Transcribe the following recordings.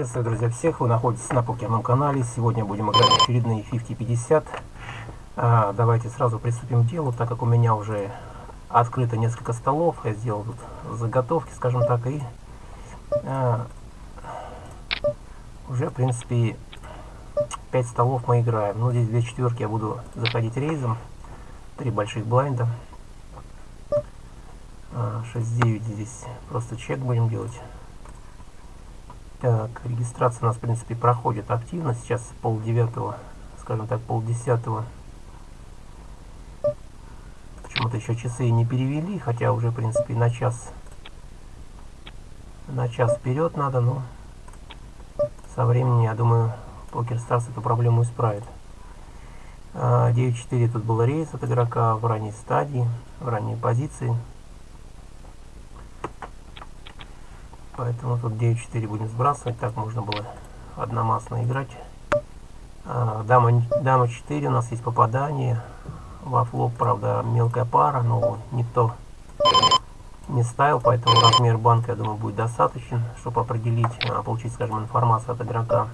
Приветствую, друзья, всех. Вы находитесь на покерном канале. Сегодня будем играть очередные 50-50. А, давайте сразу приступим к делу, так как у меня уже открыто несколько столов. Я сделал тут заготовки, скажем так, и а, уже, в принципе, 5 столов мы играем. Ну, здесь две четверки я буду заходить рейзом. Три больших блайнда. 6-9 а, здесь просто чек будем делать. Так, регистрация у нас, в принципе, проходит активно. Сейчас пол девятого, скажем так, пол десятого. Почему-то еще часы не перевели, хотя уже, в принципе, на час на час вперед надо, но со временем, я думаю, Покер Старс эту проблему исправит. 9-4 а, тут был рейс от игрока в ранней стадии, в ранней позиции. Поэтому тут 9-4 будем сбрасывать. Так можно было одномастно играть. А, дама, дама 4 у нас есть попадание. Во флоп, правда, мелкая пара, но никто не ставил, поэтому размер банка, я думаю, будет достаточен, чтобы определить, а, получить, скажем, информацию от игрока.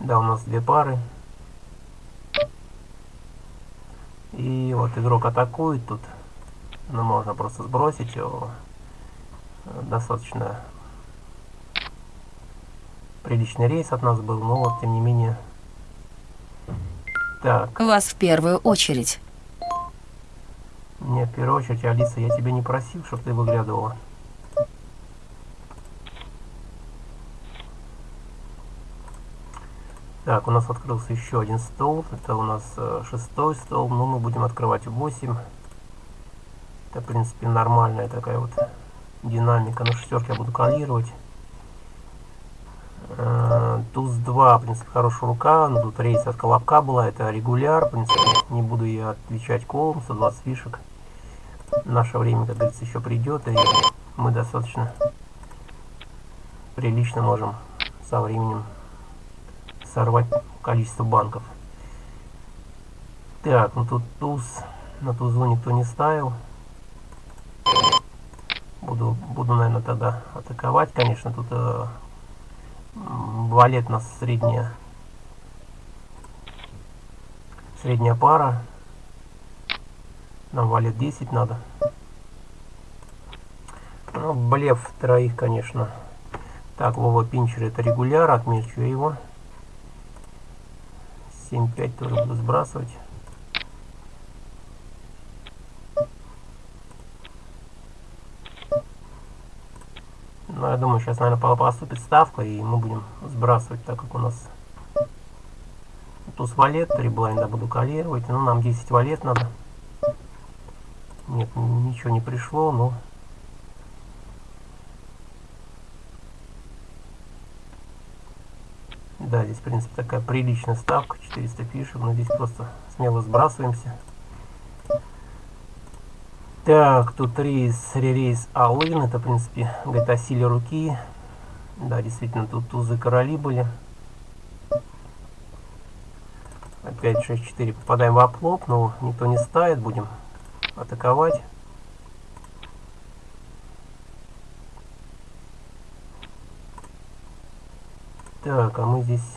Да, у нас две пары. И вот игрок атакует тут но можно просто сбросить его. Достаточно приличный рейс от нас был, но вот тем не менее. Так. Вас в первую очередь. Не, в первую очередь, Алиса, я тебя не просил, чтобы ты выглядывала. Так, у нас открылся еще один стол. Это у нас э, шестой стол. Ну, мы будем открывать 8. Это, в принципе, нормальная такая вот динамика. На шестерке я буду калировать. Э, туз 2, в принципе, хорошая рука. Ну, тут рейс от колобка была. Это регуляр. В принципе, не буду я отвечать колом. 120 фишек. Наше время, как говорится, еще придет. И мы достаточно прилично можем со временем сорвать количество банков. Так, ну тут туз. На тузу никто не ставил. Буду, буду, наверное, тогда атаковать. Конечно, тут э, валет нас средняя, средняя пара. Нам валет 10 надо. Ну, блеф троих, конечно. Так, Вова Пинчер это регуляр, отмечу его. 7-5 тоже буду сбрасывать. Но я думаю, сейчас, наверное, поступит ставка, и мы будем сбрасывать, так как у нас туз валет, 3 блайнда буду калировать. Ну, нам 10 валет надо. Нет, ничего не пришло, но... Да, здесь, в принципе, такая приличная ставка, 400 фишек, но здесь просто смело сбрасываемся. Так, тут рейс, ререйс Алын, это, в принципе, говорит о силе руки. Да, действительно, тут тузы короли были. Опять 6-4 попадаем в оплоп, но никто не ставит, будем атаковать. Так, а мы здесь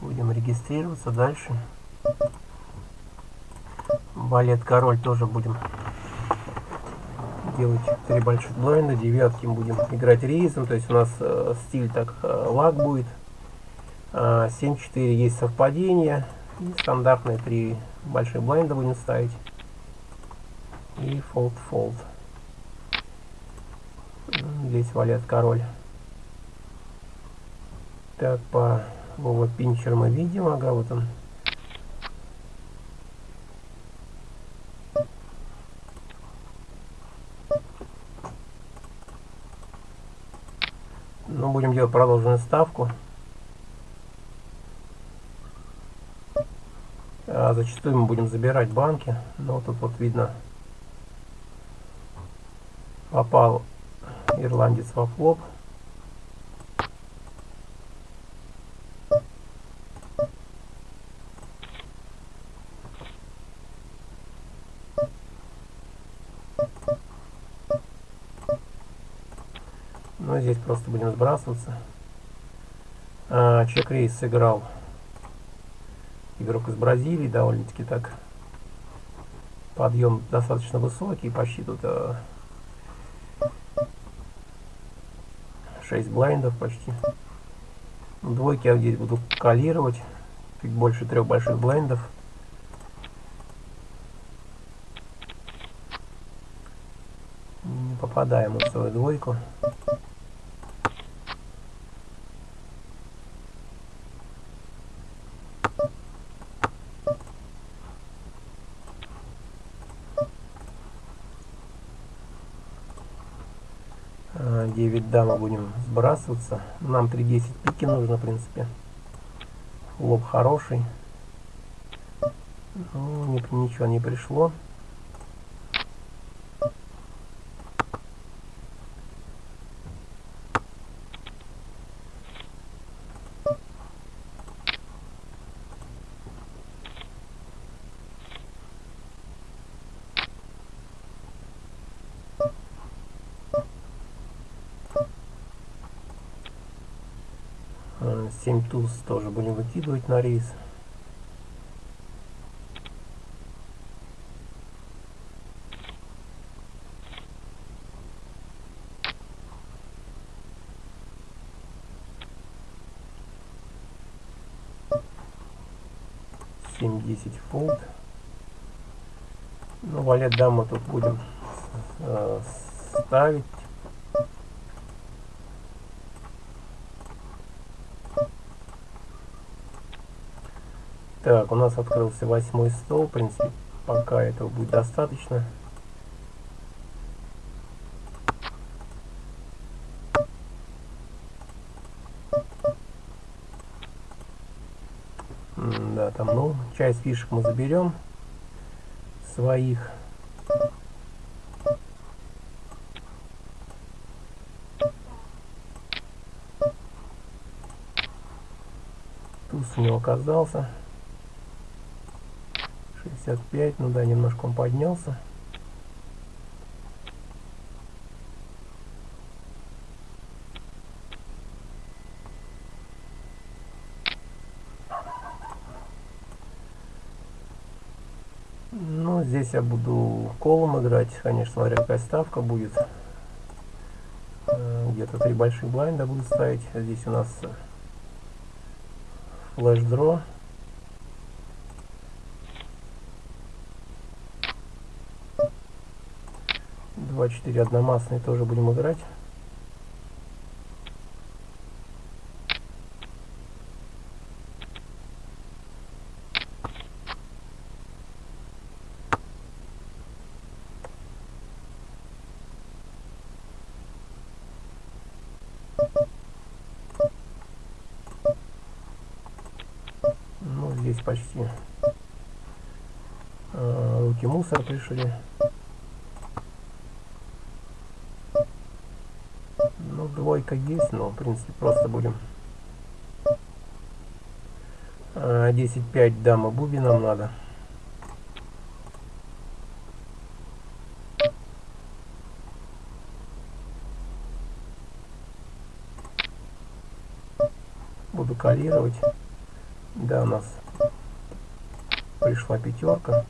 будем регистрироваться дальше. Балет король тоже будем делать три больших блайнда, девятки будем играть рейсом, то есть у нас э, стиль так э, лак будет. Э, 7-4 есть совпадение, и стандартные три больших блайнда будем ставить. И fold-fold. Здесь валет король. Так, по Вова Пинчер мы видим, ага, вот он. Ну, будем делать продолженную ставку. А зачастую мы будем забирать банки. Но тут вот видно, попал ирландец во флоп. Ну, здесь просто будем сбрасываться. А, чек-рейс сыграл игрок из Бразилии, довольно-таки так. Подъем достаточно высокий, почти тут а, 6 блайндов почти. Двойки я здесь буду калировать. Чуть больше трех больших блайндов. Не попадаем в свою двойку. А, 9 дамы будем сбрасываться. Нам 3.10 пики нужно, в принципе. Лоб хороший. Ну, ничего не пришло. А, 7 туз тоже будем выкидывать на рейс. Семь десять фолд. Ну, валет даму тут будем э, ставить. Так, у нас открылся восьмой стол. В принципе, пока этого будет достаточно. Да, там, ну, часть фишек мы заберем своих. Туз у него оказался. 65, ну да, немножко он поднялся. Ну, здесь я буду колом играть, конечно, смотря какая ставка будет. Э, Где-то три больших блайнда буду ставить. Здесь у нас флеш-дро. Два четыре одномастные тоже будем играть. Ну, здесь почти э, руки мусор пришли. Ну, двойка есть, но, в принципе, просто будем... А, 10-5 дама буби нам надо. Буду калировать. Да, у нас пришла пятерка.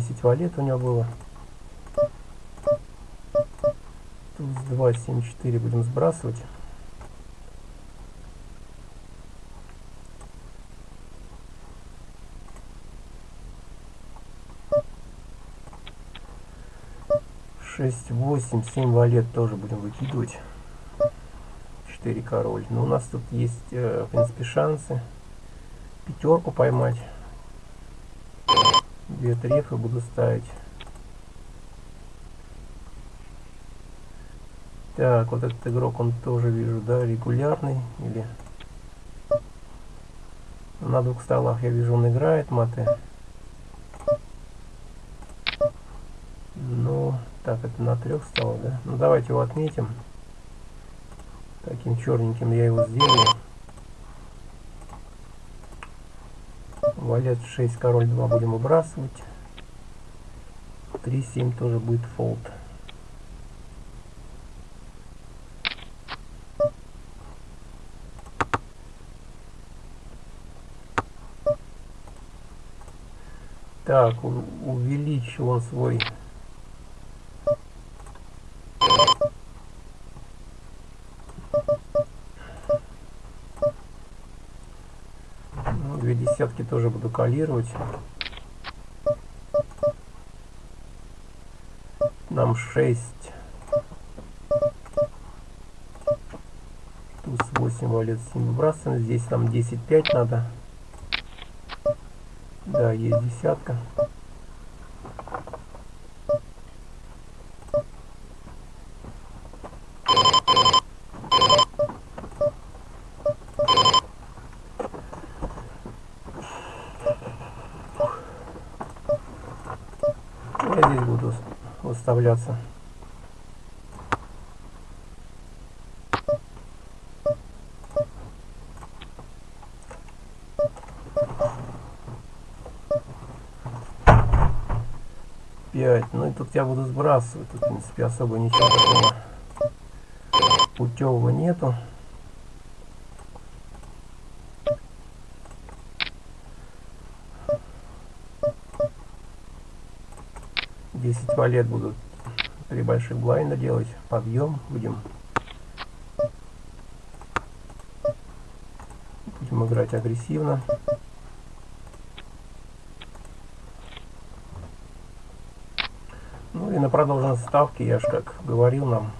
10 валет у него было. Туз 2, 7, 4 будем сбрасывать. Шесть, восемь, семь валет тоже будем выкидывать. Четыре король. Но у нас тут есть, э, в принципе, шансы пятерку поймать две трефы буду ставить. Так, вот этот игрок, он тоже вижу, да, регулярный или... На двух столах я вижу, он играет маты. Ну, так, это на трех столах, да? Ну, давайте его отметим. Таким черненьким я его сделаю. Валет 6, король 2 будем выбрасывать. 3, 7 тоже будет фолд. Так, увеличил он свой тоже буду калировать. Нам 6. Туз 8 валет 7 выбрасываем. Здесь нам 10-5 надо. Да, есть десятка. Я здесь буду выставляться. Ну и тут я буду сбрасывать. Тут, в принципе, особо ничего такого путевого нету. Валет будут три больших блайнда делать. Подъем будем. Будем играть агрессивно. Ну и на продолженной ставке, я же как говорил нам,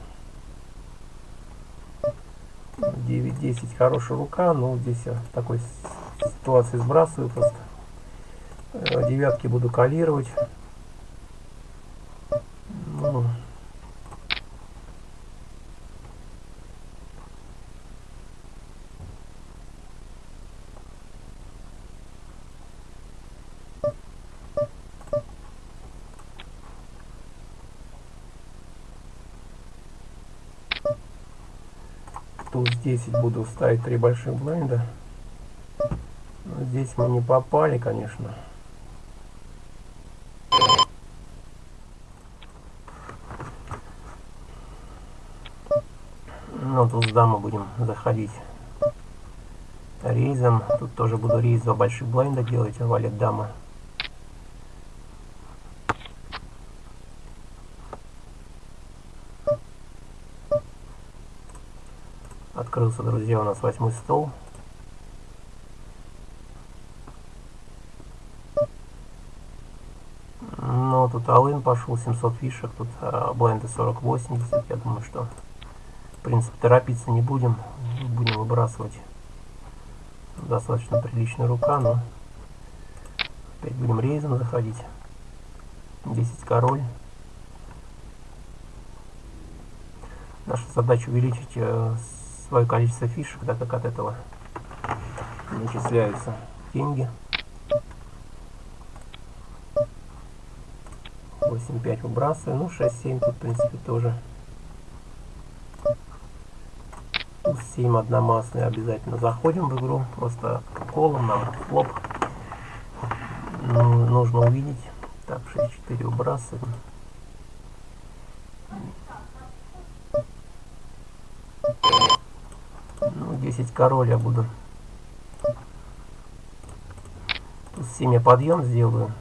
9-10 хорошая рука, но здесь я в такой ситуации сбрасываю просто. Э, девятки буду калировать. Ну, туз 10 буду ставить три больших блайнда. Но здесь мы не попали, конечно. Ну, туз дама будем заходить рейзом. Тут тоже буду рейз два больших блайнда делать, валет дама. Открылся, друзья, у нас восьмой стол. Ну, тут Алын пошел, 700 фишек, тут а, бленды 40-80. Я думаю, что, в принципе, торопиться не будем. Будем выбрасывать достаточно приличная рука, но опять будем рейзом заходить. 10 король. Наша задача увеличить э, свое количество фишек, так как от этого начисляются деньги. 8-5 выбрасываю. Ну, 6-7 тут, в принципе, тоже. Туз 7 одномастный. Обязательно заходим в игру. Просто колом нам флоп. Ну, нужно увидеть. Так, 6-4 выбрасываем. 10 король буду. Тут семя подъем сделаю.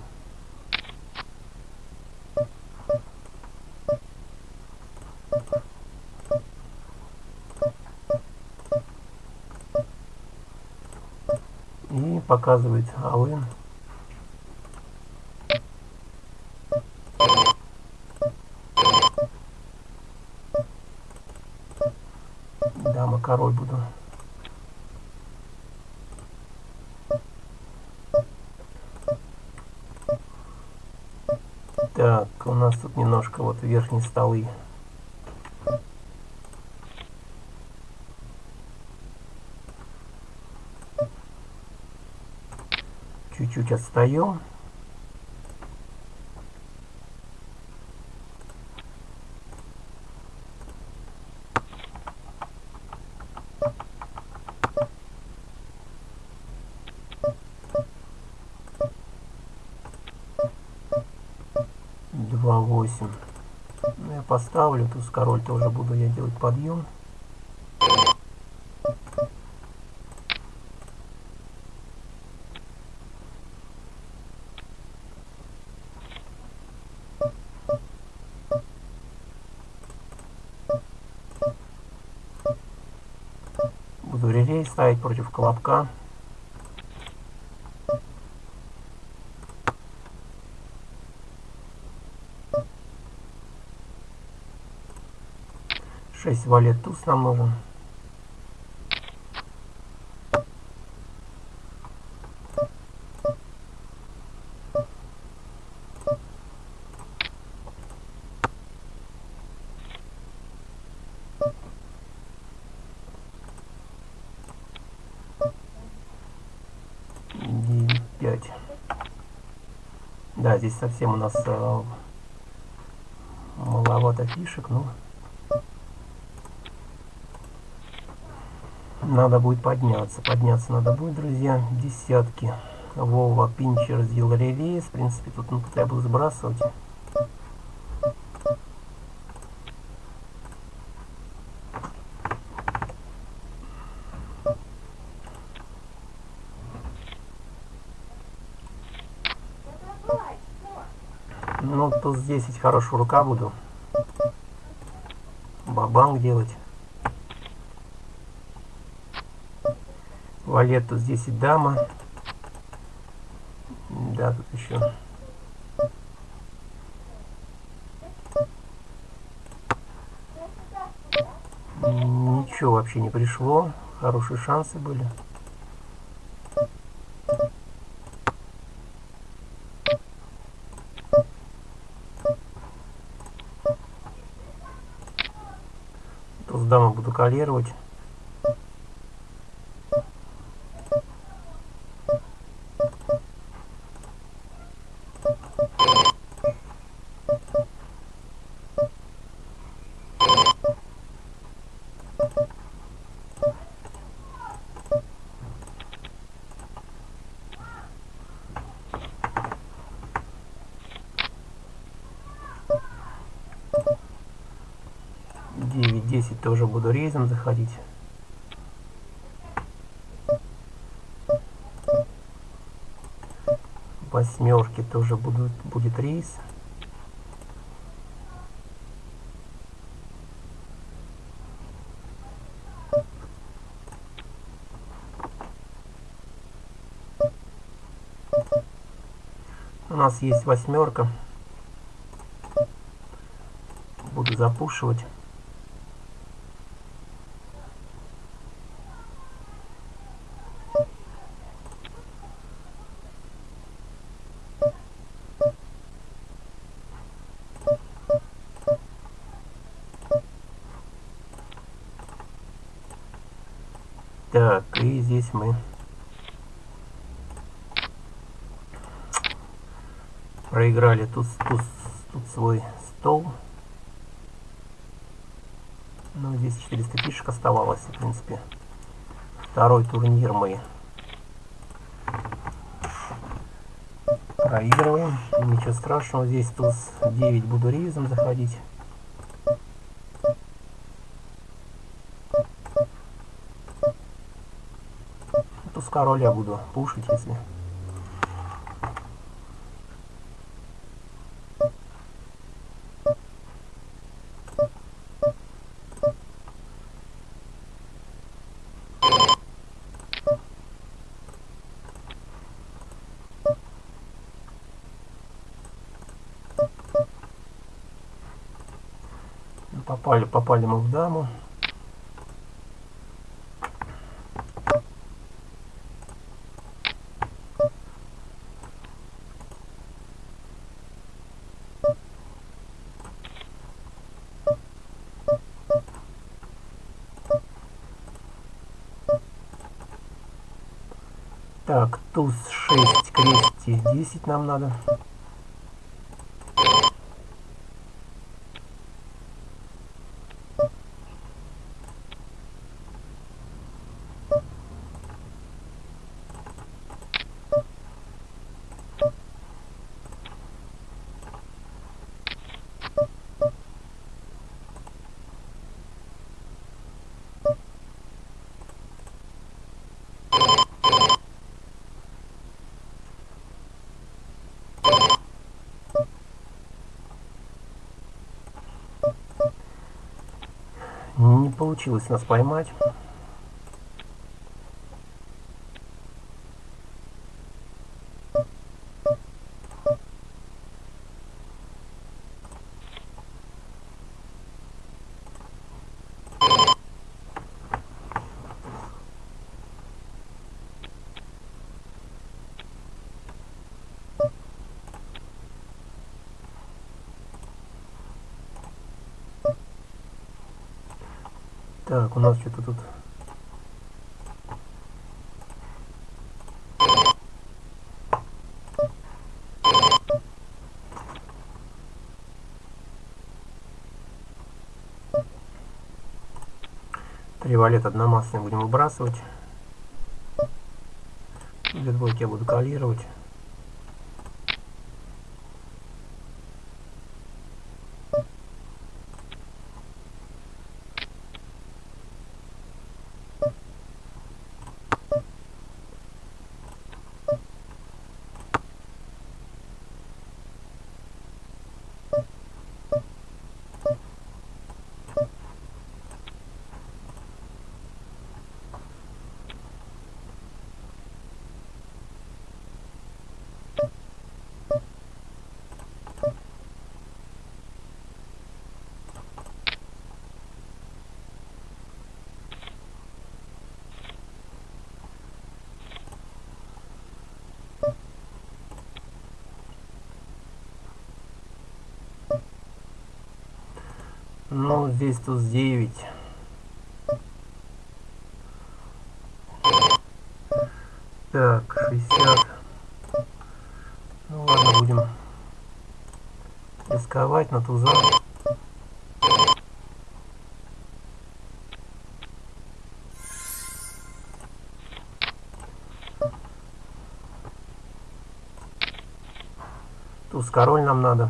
И показывает Алын. Дама король буду. Так, у нас тут верхние столы. Чуть-чуть отстаем. 8. Ну, я поставлю, туз король тоже буду я делать подъем. Буду релей ставить против колобка. Шесть валет туз. Девять, пять. Да, здесь совсем у нас э, маловато фишек, ну. Надо будет подняться. Подняться надо будет, друзья. Десятки. Вова, Пинчер сделал релиз. В принципе, тут ну, я буду сбрасывать. Ну, туз 10 хорошая рука буду. Бабанг делать. Валет туз 10 дама. Да, тут еще. Ничего вообще не пришло. Хорошие шансы были. Туз дама буду калировать. Девять, десять тоже буду рейзом заходить. Восьмерки тоже будут, будет рейс. У нас есть восьмерка. Буду запушивать. Так, и здесь мы проиграли тут, тут, тут свой стол. Ну, здесь 400 фишек оставалось, в принципе. Второй турнир мы проигрываем. Ничего страшного, здесь туз 9 буду рейзом заходить. Туз король я буду пушить, если... Попали, попали мы в даму. Так, туз 6, крести 10 нам надо. Не получилось нас поймать. Так, у нас что-то тут... Три валет одномастные будем выбрасывать. Две двойки я буду калировать. Ну, здесь туз 9. Так, 60. Ну ладно, будем рисковать на туза. Туз король нам надо.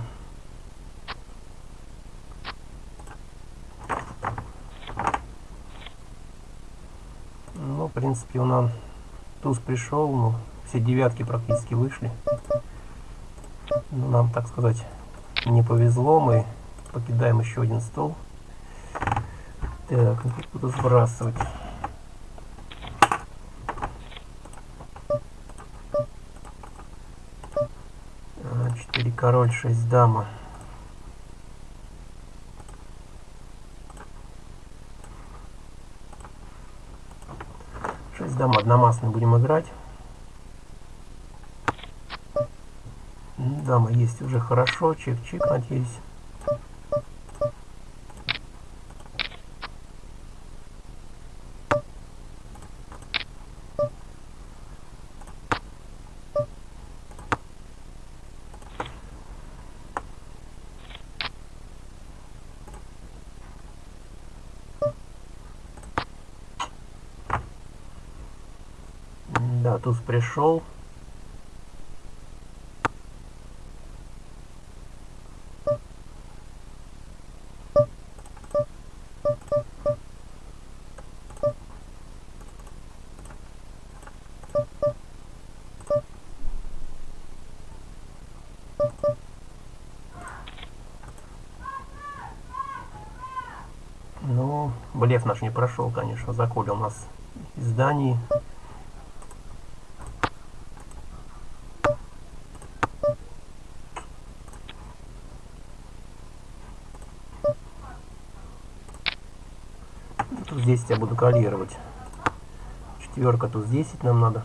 Ну, в принципе, у нас туз пришел, ну, все девятки практически вышли. Ну, нам, так сказать, не повезло, мы покидаем еще один стол. Так, ну, как буду сбрасывать. А, Четыре король, шесть дама. Шесть дам одномастный будем играть. Дама есть уже хорошо. Чик-чик, надеюсь. М, Да, туз пришел. Ну, блеф наш не прошел, конечно, заколил нас из зданий. Тут здесь я буду калировать. Четверка тут 10 нам надо.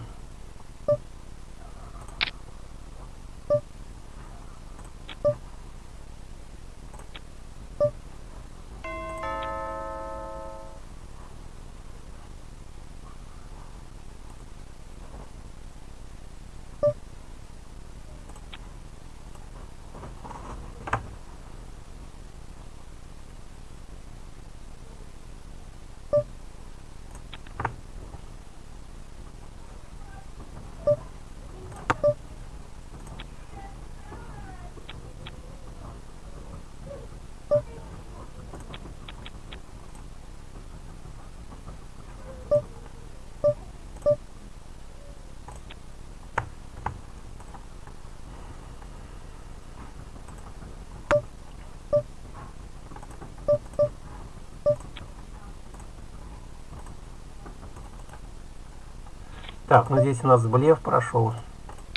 Так, ну здесь у нас блеф прошел.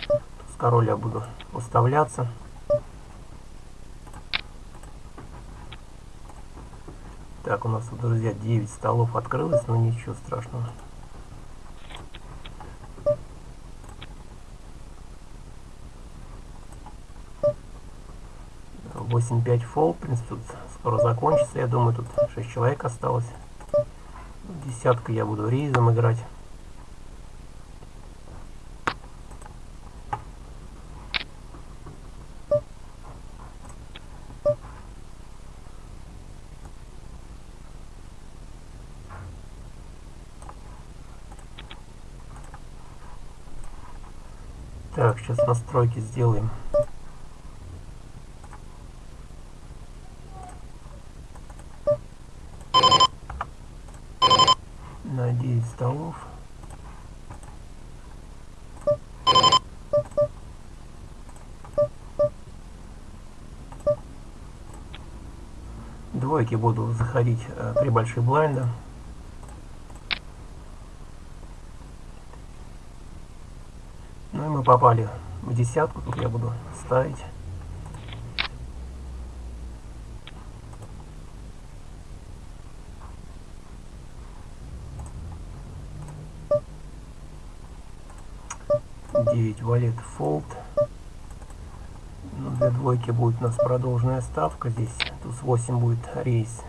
С король я буду уставляться. Так, у нас друзья, 9 столов открылось, но ничего страшного. Восемь пять фол, в принципе, тут скоро закончится. Я думаю, тут 6 человек осталось. Десятка я буду рейзом играть. Так, сейчас настройки сделаем. На 9 столов. Двойки буду заходить э, при. Ну и мы попали десятку, тут я буду ставить. Девять валет фолд. Ну, для двойки будет у нас продолженная ставка здесь. Туз 8 будет рейс.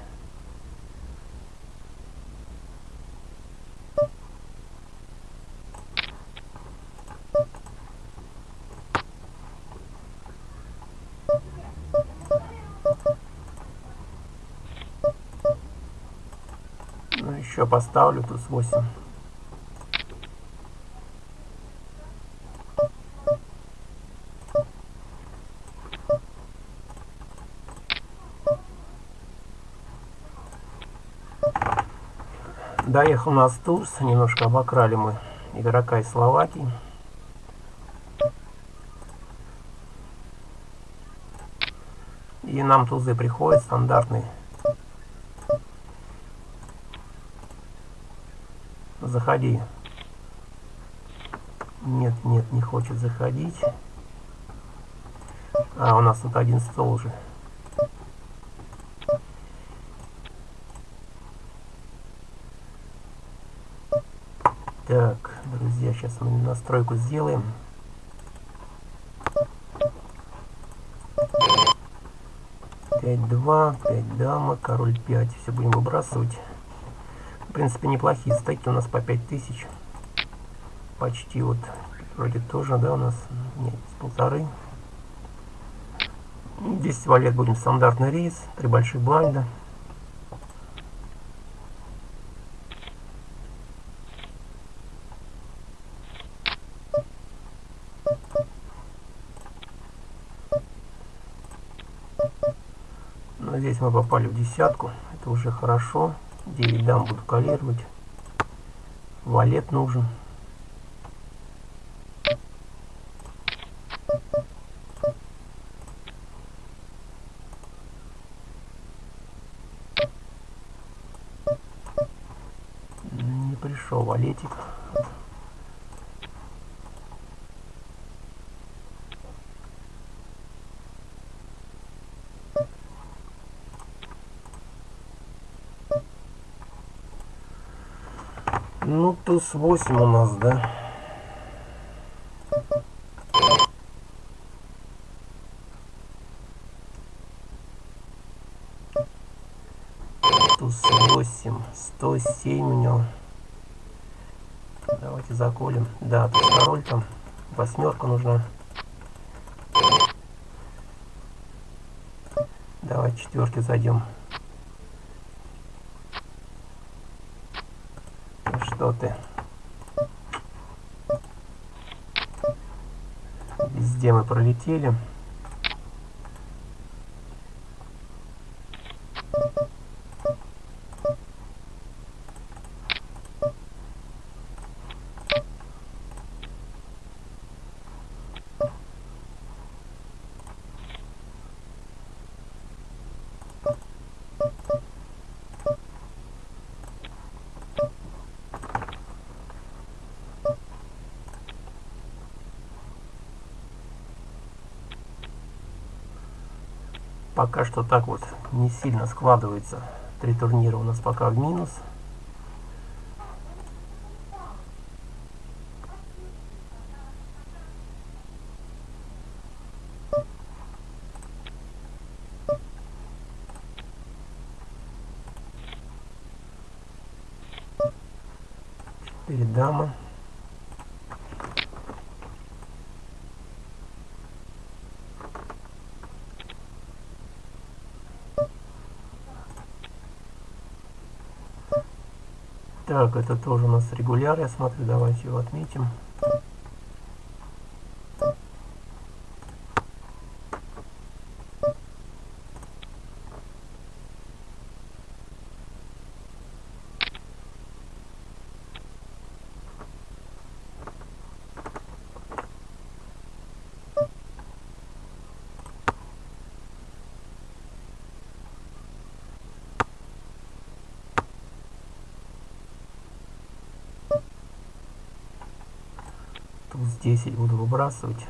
Еще поставлю туз 8. Доехал у нас Турс, немножко обокрали мы игрока из Словакии. И нам тузы приходят стандартные. Заходи. Нет, нет, не хочет заходить. А, у нас тут один стол уже. Так, друзья, сейчас мы настройку сделаем. Пять два, пять дама, король пять. Все будем выбрасывать. Принципе, неплохие стейки у нас по пять тысяч. Почти вот, вроде тоже, да, у нас, нет, полторы. 10 валет будем стандартный рейс, три больших блайнда. Но здесь мы попали в десятку, это уже хорошо. 9 дам буду калировать. Валет нужен. Не пришел валетик. Ну, туз 8 у нас, да? Туз 8, 107 у него. Давайте заколем. Да, тут король там. Восьмерка нужна. Давай четверки зайдем. Что ты? Везде мы пролетели. Пока что так вот не сильно складывается. Три турнира у нас пока в минус. Четыре дамы. Так, это тоже у нас регуляр, я смотрю, давайте его отметим. Туз 10 буду выбрасывать.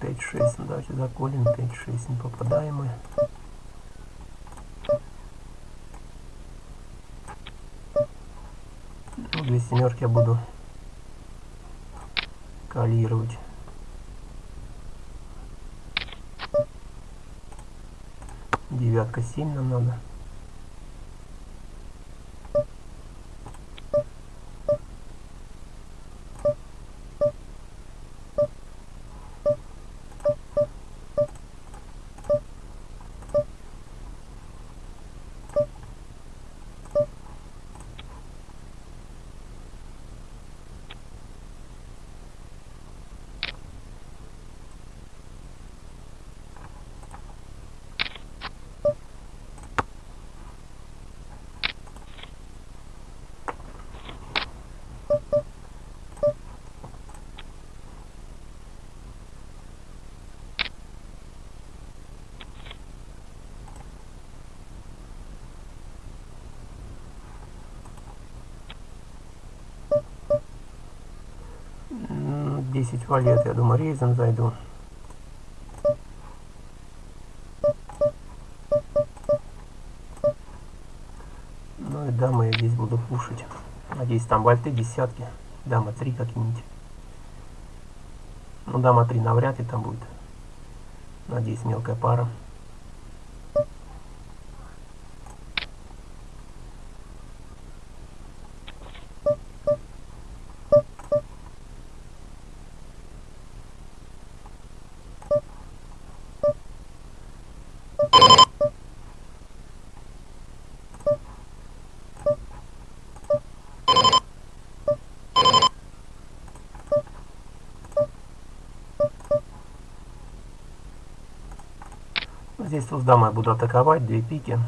Пять шесть, ну, давайте заколем, пять шесть не попадаем. Ну, две семерки я буду калировать. Девятка 7 нам надо. М, 10 валет, я думаю, рейзом зайду. Ну и дамы я здесь буду пушить. Надеюсь, там вальты десятки. Дама 3 как-нибудь. Ну, дама 3 навряд ли там будет. Надеюсь, мелкая пара. Здесь дама я буду атаковать, две пики.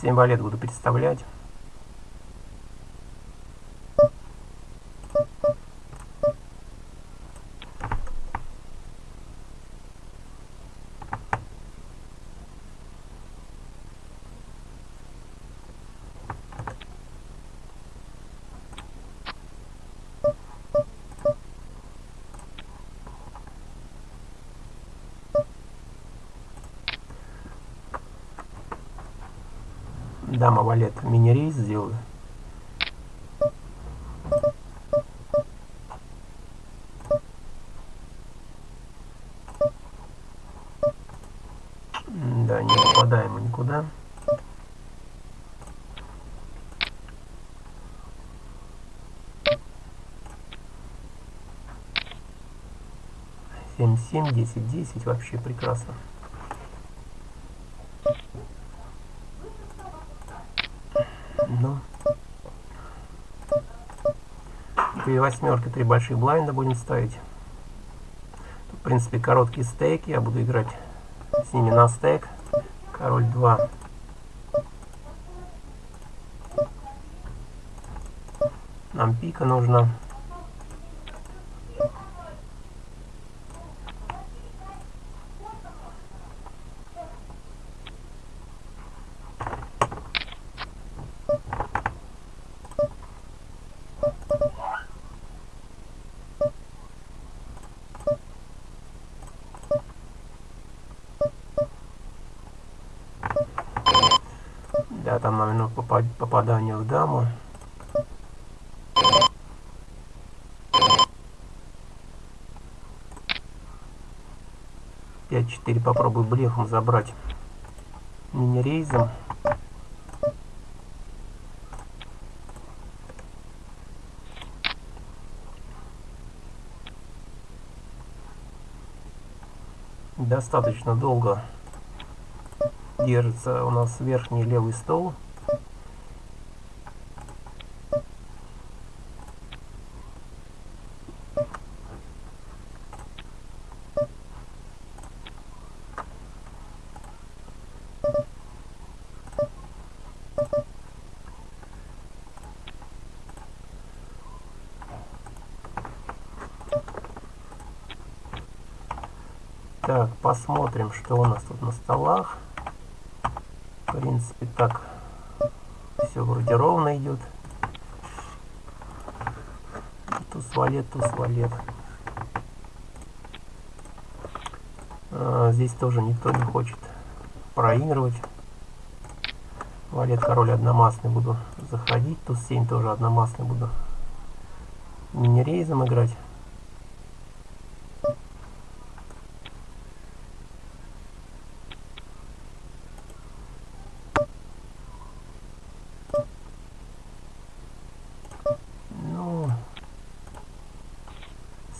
Семь валет буду представлять. Дама валет мини-рейс сделаю. Да, не попадаем никуда. Семь, семь, десять, десять, вообще прекрасно. 4 восьмерки, 3 больших блайнда будем ставить. В принципе, короткие стейки. Я буду играть с ними на стейк. Король 2. Нам пика нужна. 4 попробую блефом забрать минирейзом. Достаточно долго держится у нас верхний левый стол. Посмотрим, что у нас тут на столах. В принципе, так все вроде ровно идет. Туз валет, туз валет. А, здесь тоже никто не хочет проигрывать. Валет король одномастный буду заходить. Туз 7 тоже одномастный буду мини-рейзом играть.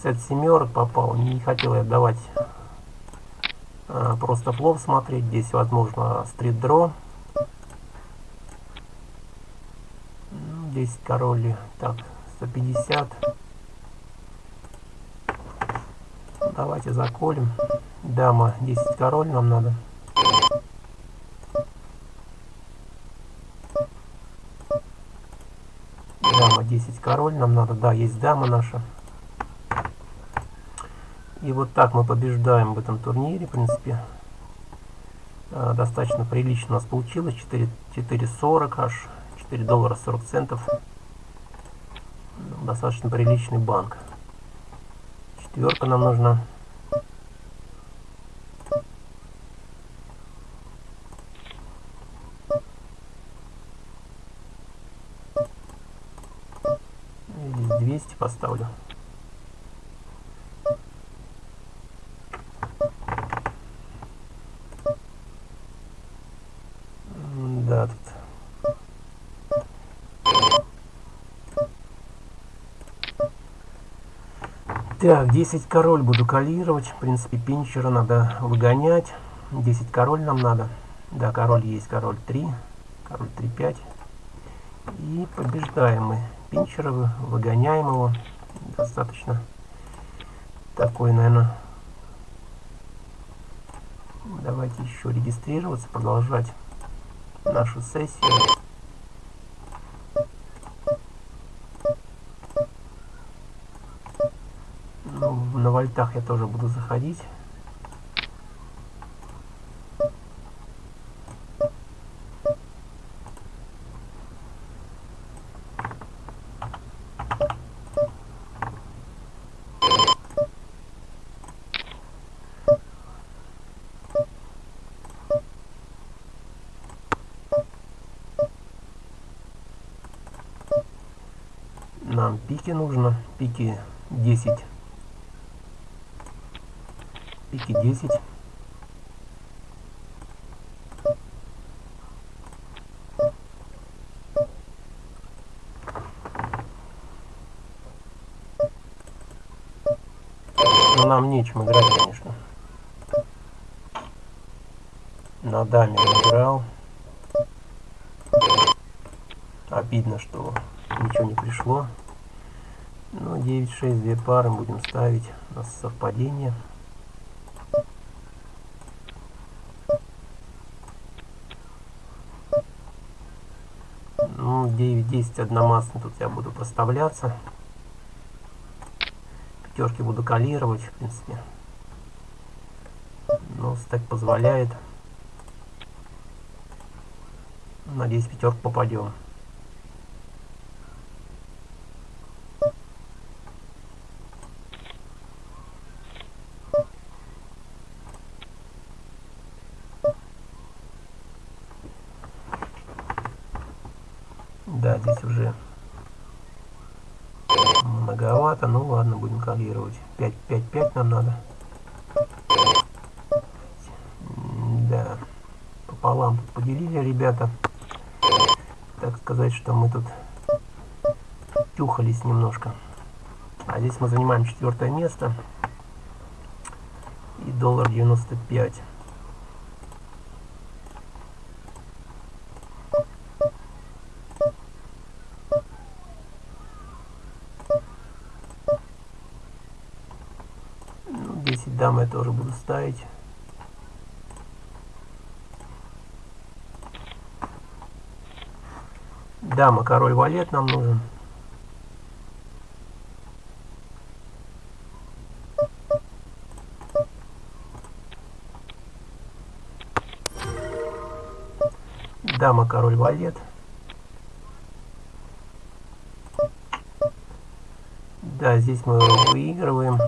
От семерок попал. Не хотел я давать а, просто плов смотреть. Здесь возможно стрит дро. 10 ну, король. Так, 150. Давайте заколем. Дама 10 король нам надо. Дама 10 король нам надо. Да, есть дама наша. И вот так мы побеждаем в этом турнире, в принципе. А, достаточно прилично у нас получилось. 4,40 аж. 4 доллара 40 центов. Достаточно приличный банк. Четверка нам нужна. Здесь 200 поставлю. Так, 10 король буду калировать. В принципе, пинчера надо выгонять. 10 король нам надо. Да, король есть, король 3. Король 3, 5. И побеждаем мы пинчера, выгоняем его. Достаточно такой, наверное. Давайте еще регистрироваться, продолжать нашу сессию. на вольтах я тоже буду заходить. Нам пики нужно, пики 10 пики 10. Но ну, нам нечем играть, конечно. На даме играл. Обидно, что ничего не пришло. Ну, 9-6, две пары будем ставить. У нас совпадение. Ну, 9-10 одномастный тут я буду проставляться. Пятерки буду калировать, в принципе. Ну, стек позволяет. Надеюсь, пятерку попадем. Да, здесь уже многовато. Ну ладно, будем калировать. 5, 5, 5 нам надо. Да, пополам тут поделили ребята. Так сказать, что мы тут тюхались немножко. А здесь мы занимаем четвертое место. И доллар 95. Ну, 10 дам я тоже буду ставить. Дама, король, валет нам нужен. Дама, король, валет. Да, здесь мы выигрываем.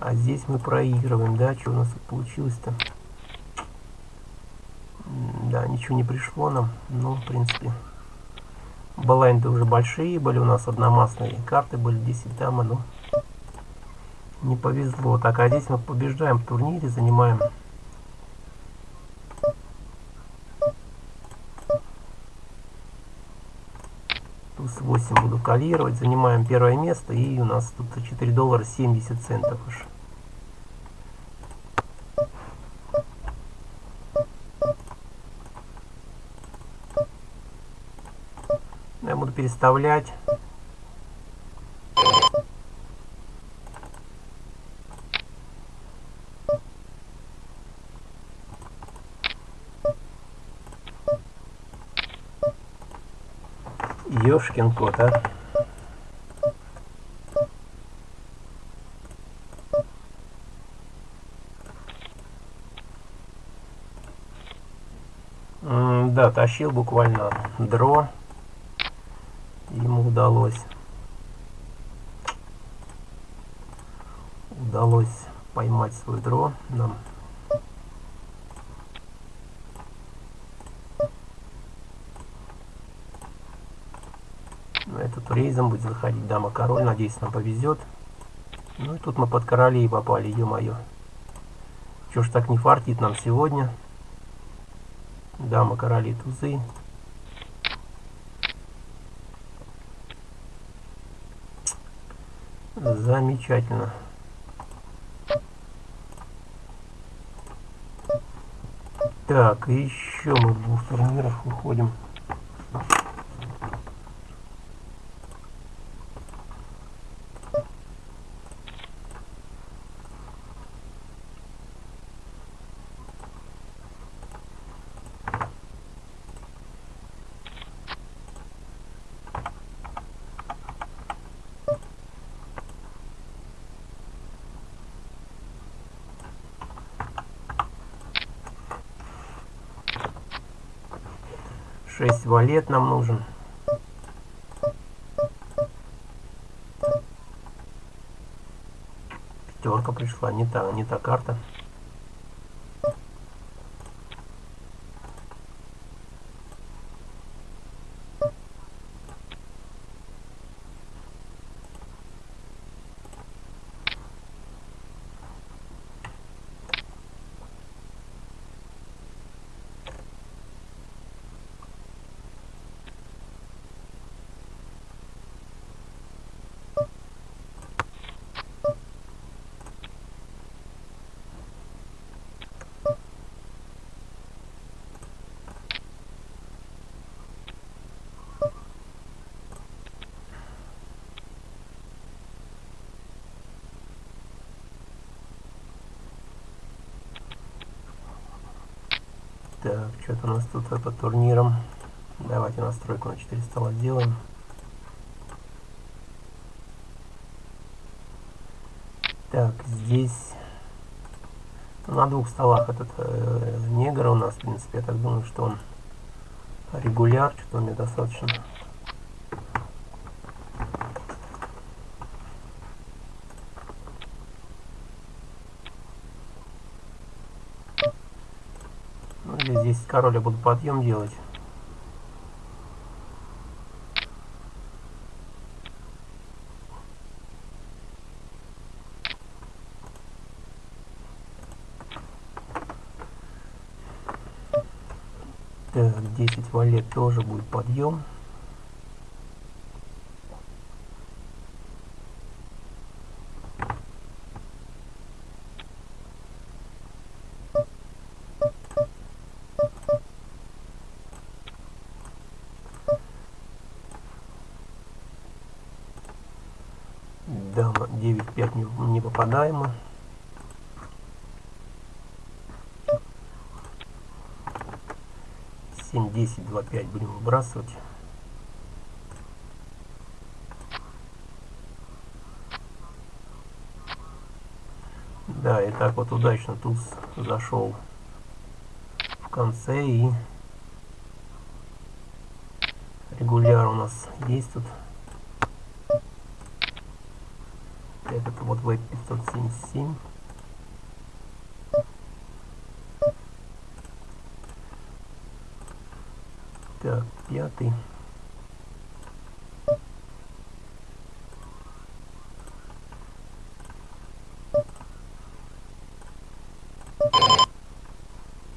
А здесь мы проигрываем, да? Что у нас получилось-то? Ничего не пришло нам. Ну, в принципе, балайнды уже большие были у нас, одномастные карты были, 10 дама, ну, не повезло. Так, а здесь мы побеждаем в турнире, занимаем туз 8 буду калировать, занимаем первое место, и у нас тут 4 доллара 70 центов уж. Я буду переставлять. Ёшкин кот, а. Да, тащил буквально дро. Удалось. Удалось поймать свой дро нам. Этот рейзом будет заходить дама король. Надеюсь, нам повезет. Ну и тут мы под королей попали, ё-моё. Чё ж так не фартит нам сегодня? Дама короли тузы. Замечательно. Так, еще мы в двух турнирах выходим. Шесть валет нам нужен. Пятерка пришла, не та, не та карта. Так, что-то у нас тут по турнирам. Давайте настройку на 4 стола сделаем. Так, здесь на двух столах этот э, негр у нас, в принципе, я так думаю, что он регуляр, что-то мне достаточно. Ну, или здесь король я буду подъем делать. Так, 10 валет тоже будет подъем. 10.2.5 будем выбрасывать. Да, и так вот удачно туз зашел в конце и регуляр у нас есть тут. этот вот веб 577. Так, пятый.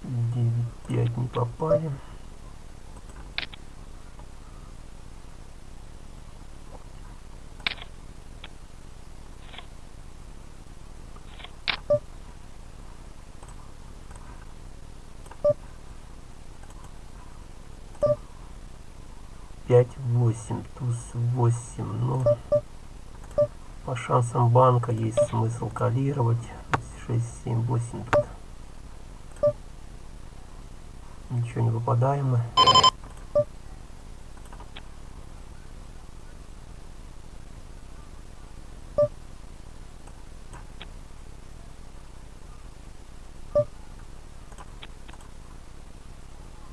Девять, пять не попали. Пять восемь туз восемь ну по шансам банка есть смысл калировать шесть семь восемь тут ничего не выпадаемо.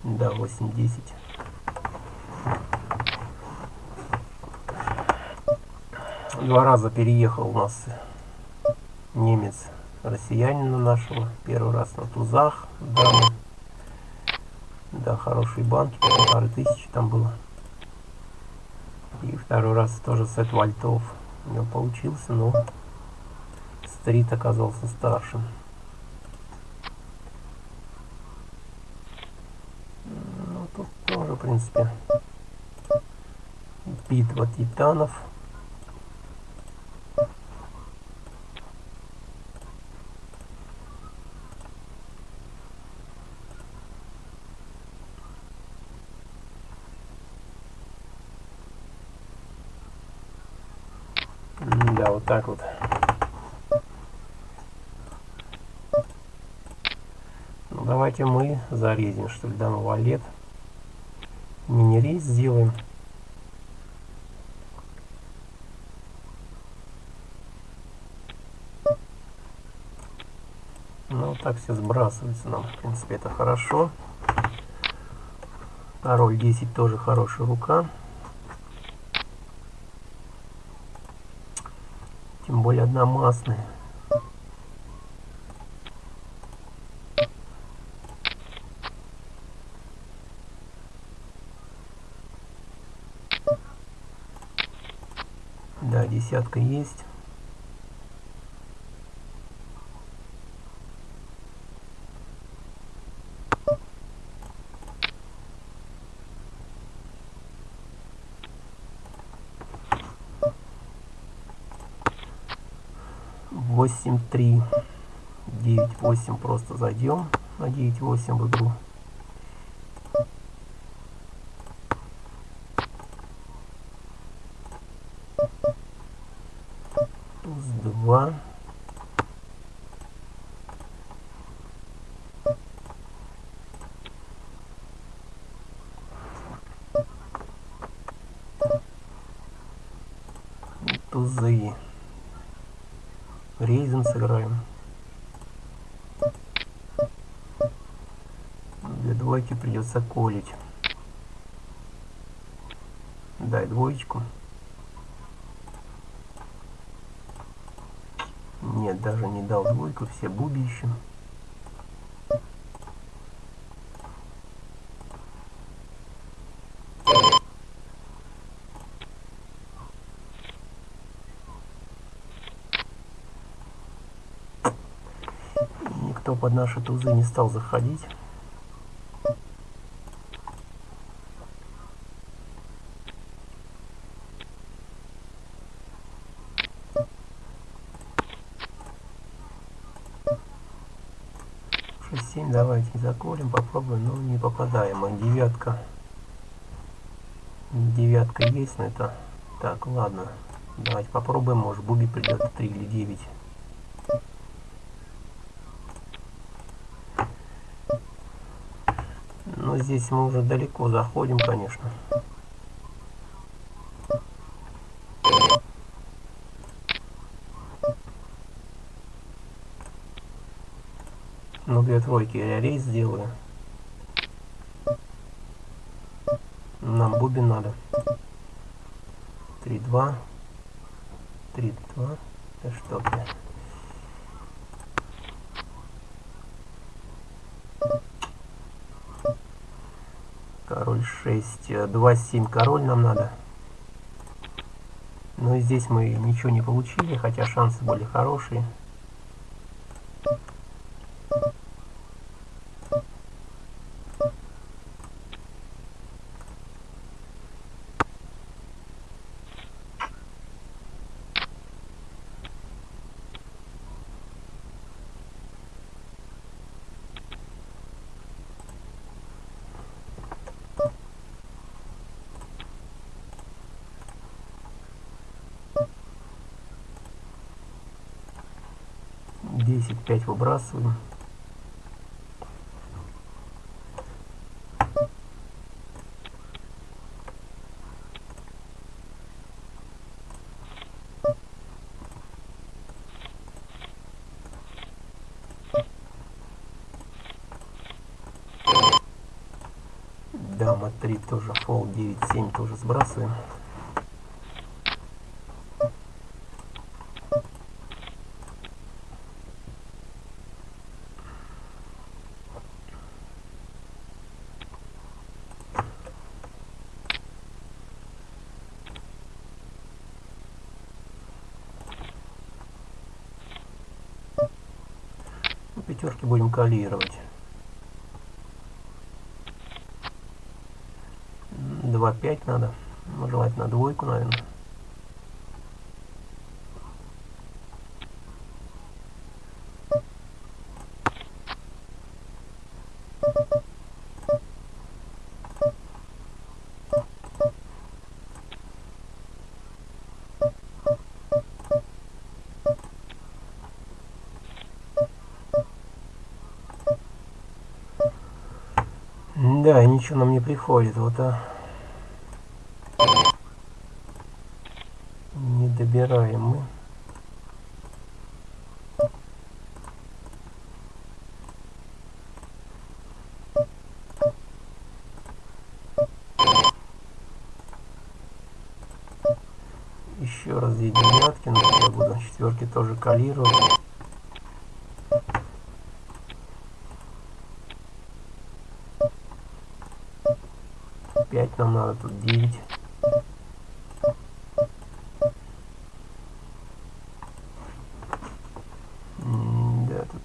Да восемь десять два раза переехал у нас немец россиянина нашего. Первый раз на тузах дамы да хорошие банки полторы тысячи там было. И второй раз тоже сет вальтов у него получился но стрит оказался старшим. Ну тут тоже в принципе битва титанов Да, вот так вот. Давайте мы зарезим, что ли, даму валет. Мини-рейс сделаем. Ну, так все сбрасывается нам. В принципе, это хорошо. Король 10 тоже хорошая рука. Тем более одномастные. Да, десятка есть. восемь три девять восемь просто зайдем на девять восемь в игру туз два тузы. Рейзен сыграем. Для двойки придется колить. Дай двоечку. Нет, даже не дал двойку, все буби ищем. Никто под наши тузы не стал заходить. Шесть, семь, заколем, попробуем, но не попадаем. А девятка. Девятка есть, но это... Так, ладно. Давайте попробуем, может Буби придет 3 или 9. Но здесь мы уже далеко заходим, конечно. Ну, тройки рейс сделаю. Нам бубен надо. 3-2. 3-2. Да что ты. Король 6. 2-7 король нам надо. Но и здесь мы ничего не получили, хотя шансы были хорошие. Десять пять выбрасываем. Дама 3 тоже, фол 9-7 тоже сбрасываем. Пятерки будем калировать. Два пять надо. Ну, желательно двойку, наверное. Ничего нам не приходит, вот а. Не добираем мы. Еще раз две девятки, но я буду четверки тоже калировать. 5 нам надо, тут 9. Да, тут...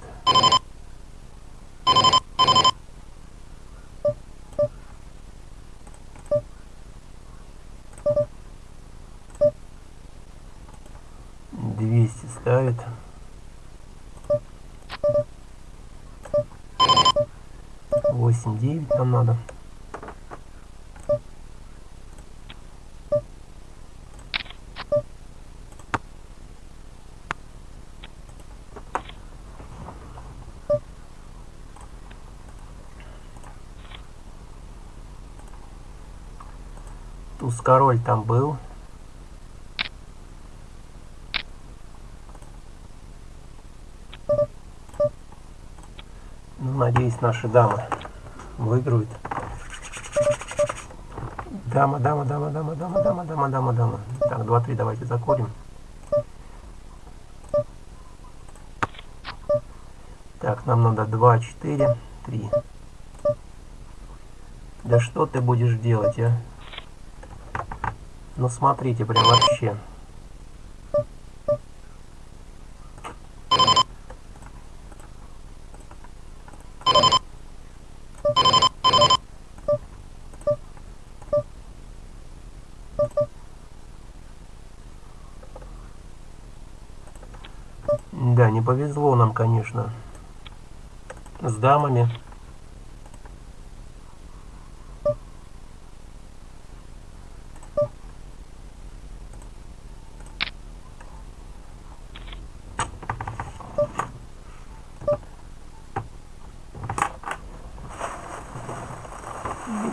Двести ставит. Восемь девять нам надо. туз король там был. Ну, надеюсь, наши дамы выиграют. Дама, дама, дама, дама, дама, дама, дама, дама, дама. Так, 2-3 давайте закурим. Так, нам надо 2, 4, 3. Да что ты будешь делать, а? Ну смотрите, прям вообще. Да, не повезло нам, конечно, с дамами.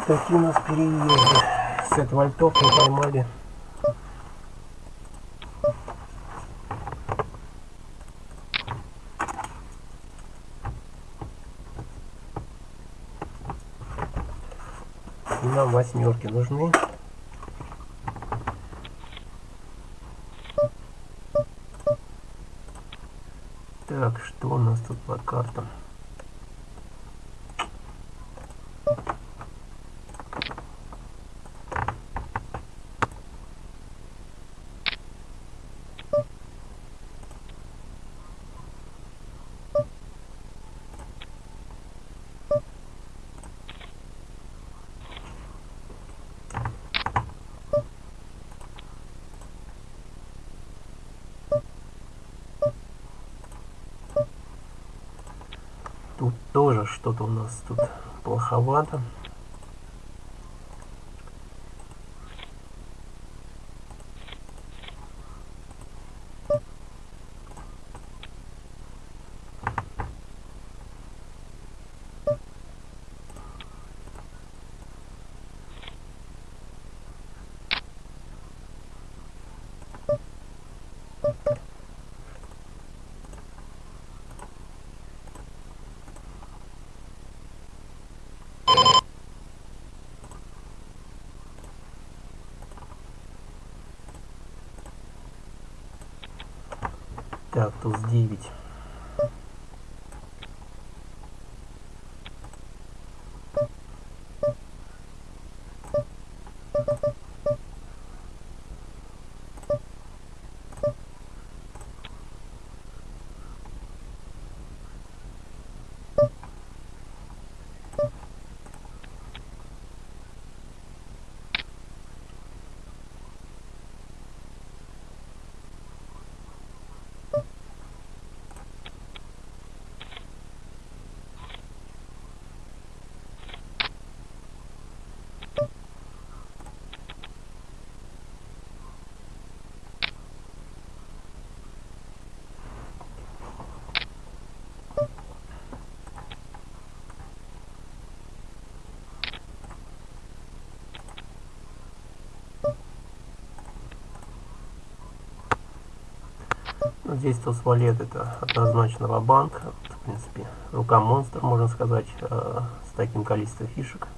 Такие у нас переезды. Сет вольтов мы поймали. И нам восьмерки нужны. Так, что у нас тут по картам? Тут тоже что-то у нас тут плоховато. кактус девять. 9. Здесь туз валет это однозначно ва-банк. В принципе, рука монстр, можно сказать, э, с таким количеством фишек.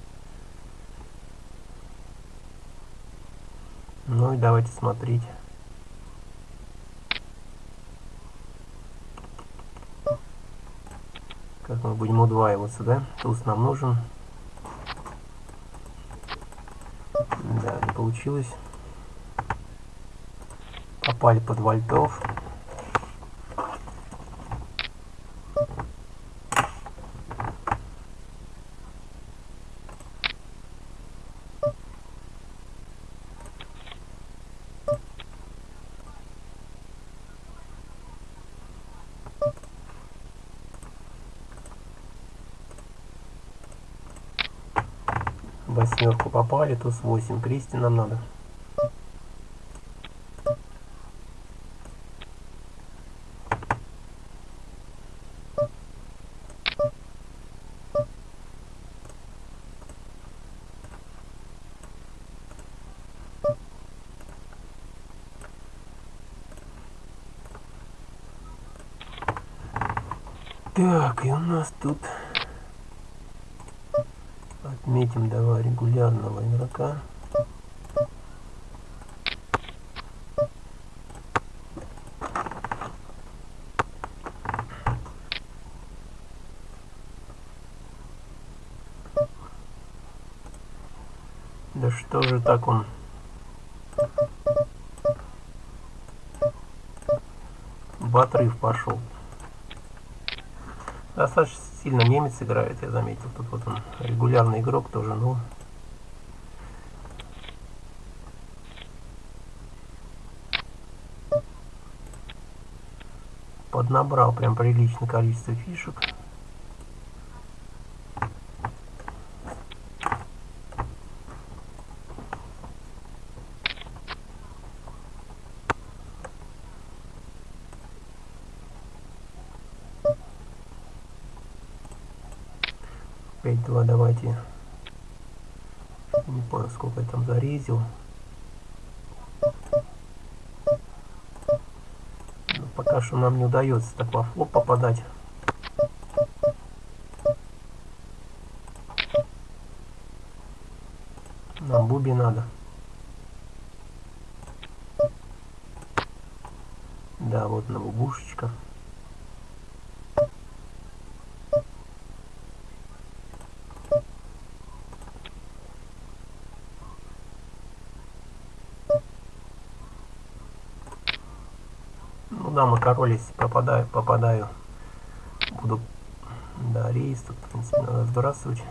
Ну и давайте смотреть. Как мы будем удваиваться, да? Туз нам нужен. Да, не получилось. Попали под вольтов. Давай ресурс 8. Кристи нам надо. Так он? В отрыв пошел. Достаточно сильно немец играет, я заметил. Тут вот он регулярный игрок тоже, ну. Поднабрал прям приличное количество фишек. Опять два давайте. Не понял, сколько я там зарезил. Но пока что нам не удается так во флоп попадать. Нам буби надо. Да, вот на бубушечка. Да, мы король, если попадаю, попадаю, буду, да, рейс тут, в принципе, надо сбрасывать.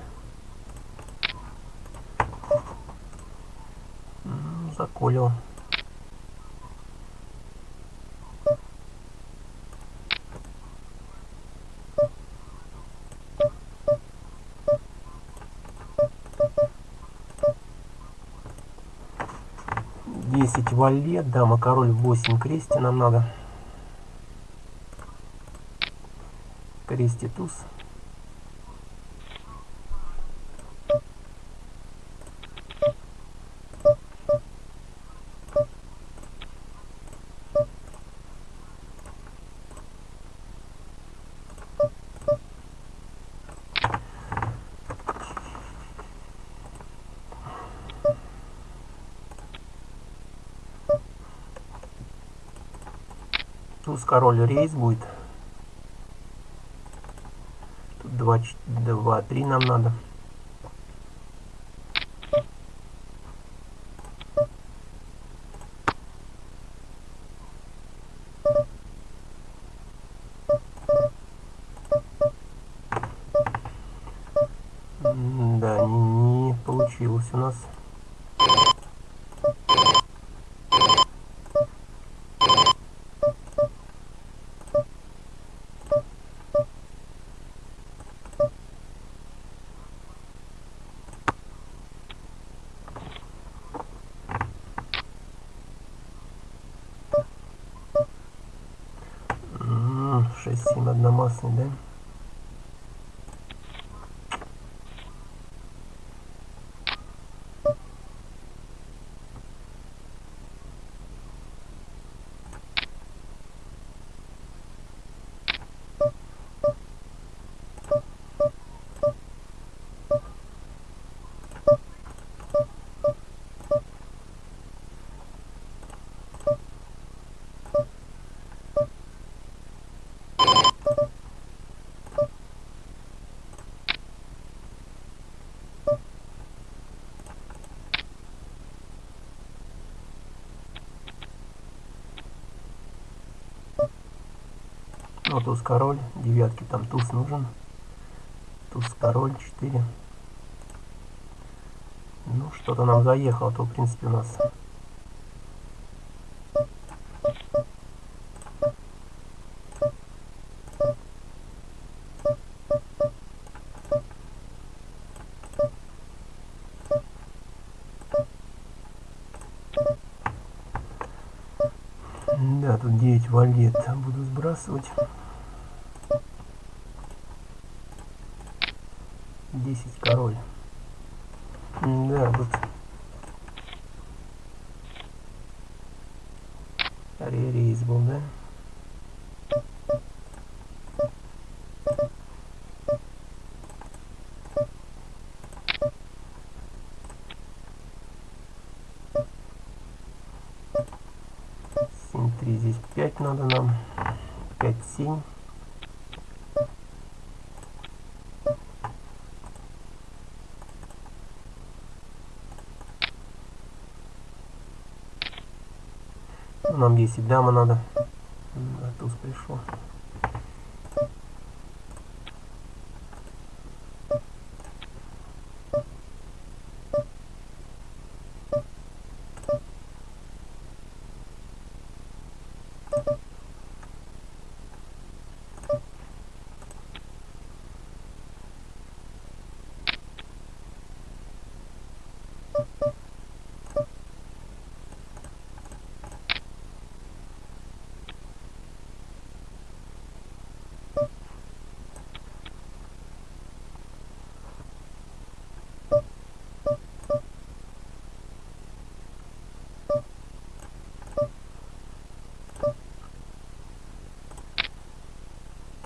Заколил. Десять валет, дама, король, восемь крести нам надо. Крести туз. Туз король рейс будет. Тут 2, 2, 3 нам надо. М, Да, не, не получилось у нас. М, 6-7 одномастный, да? Ну, туз король, девятки там туз нужен. Туз король, 4. Ну, что-то нам заехало, то, в принципе, у нас... Да, тут 9 валет буду сбрасывать. 10 король. Да, тут... Ререйс был, да? Синь 3 здесь 5 надо нам. 5 синь. Нам 10 дама надо.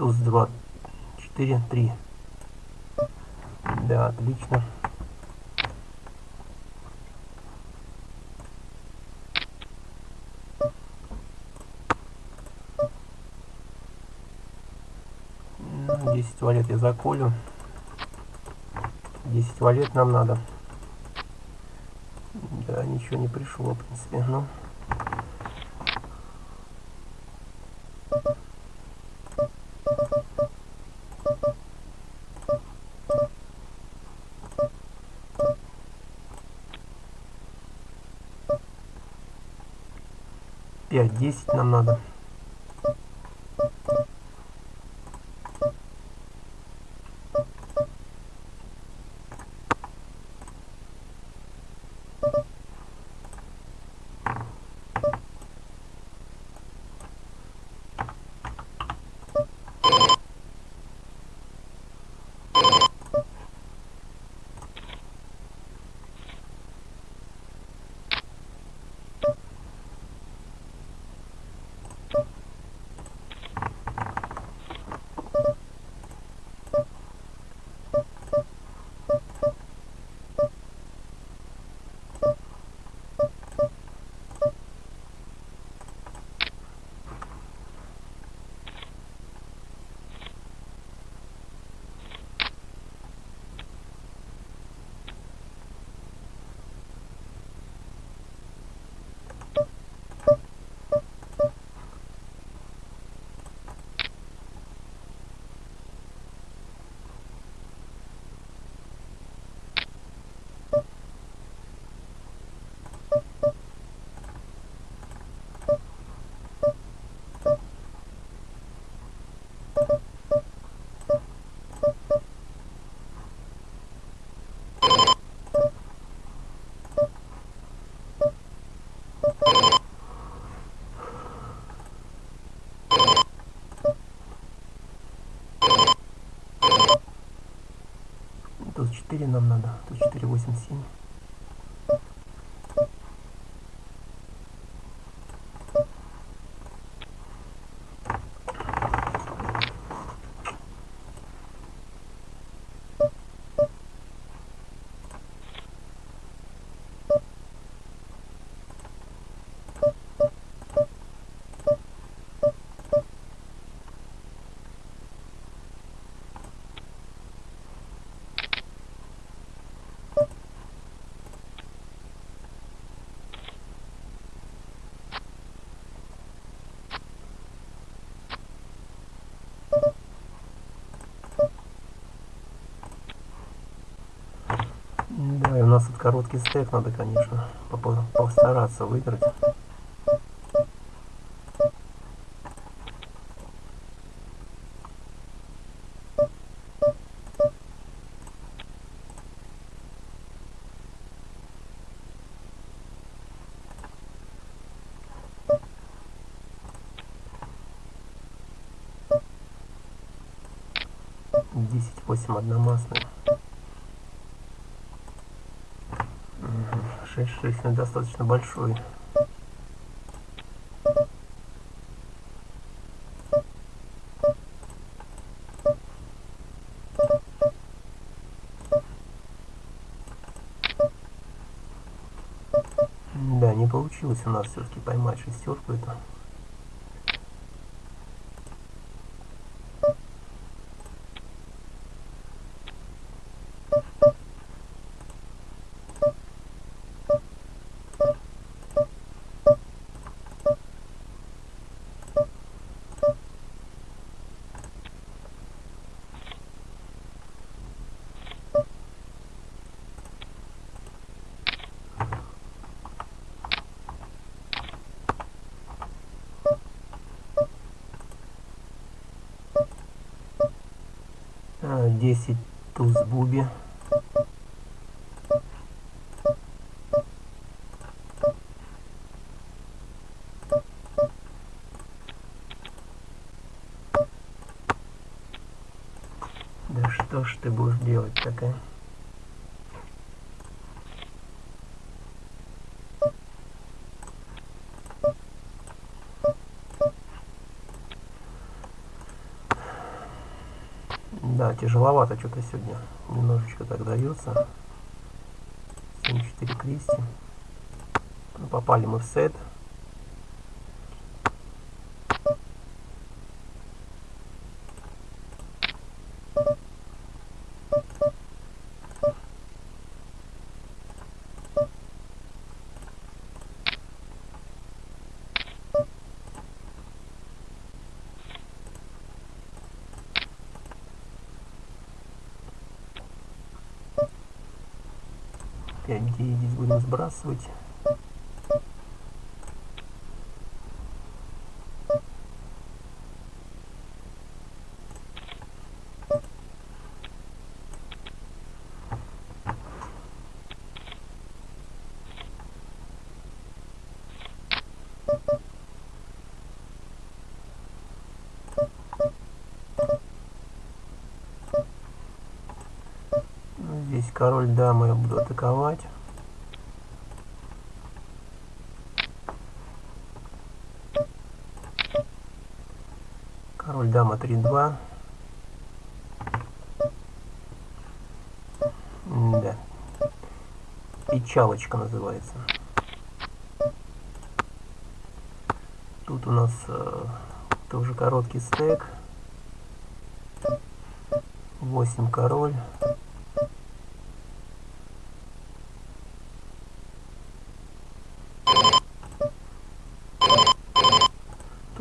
туз 2, 4, 3. Да, отлично. Ну, десять валет я заколю. 10 валет нам надо. Да, ничего не пришло, в принципе. Ну. 10 нам надо. Тут 4 нам надо. Тут 4, 8, 7. Да, и у нас тут короткий стек, надо, конечно, постараться выиграть. Десять восемь одномастные. Ну, достаточно большой. Да, не получилось у нас все-таки поймать шестерку эту. 10 туз буби. Да что ж ты будешь делать такая? Да, тяжеловато что-то сегодня. Немножечко так дается. 7-4 крести. Ну, попали мы в сет. Опять здесь будем сбрасывать. Ну, Здесь король дамы я буду атаковать. Король дама 3-2. Да. Печалочка называется. Тут у нас э, тоже короткий стек. 8 король.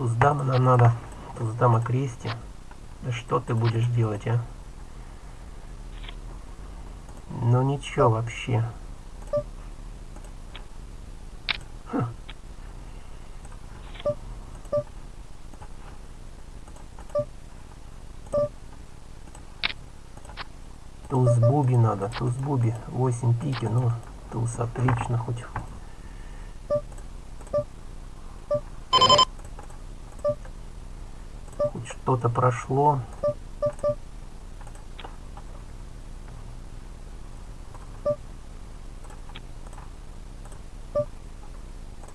Туз дама нам надо. Крести. Да что ты будешь делать, а? Ну ничего вообще. Хм. Туз буби надо, туз буби. 8 пики, ну, туз отлично хоть. Хоть что-то прошло.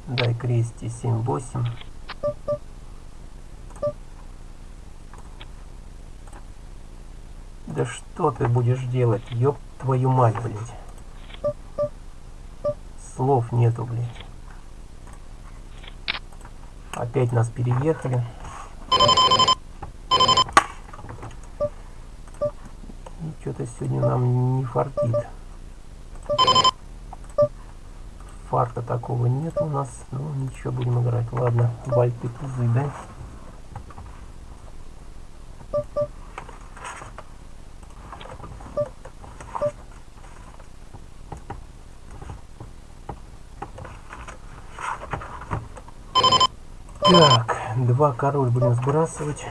Дай крести 7-8. Да что ты будешь делать, ёб твою мать, блядь. Слов нету, блядь. Опять нас переехали. И что-то сегодня нам не фартит. Фарта такого нет у нас. Ну, ничего, будем играть. Ладно, вальты тузы, да? Так, два король будем сбрасывать.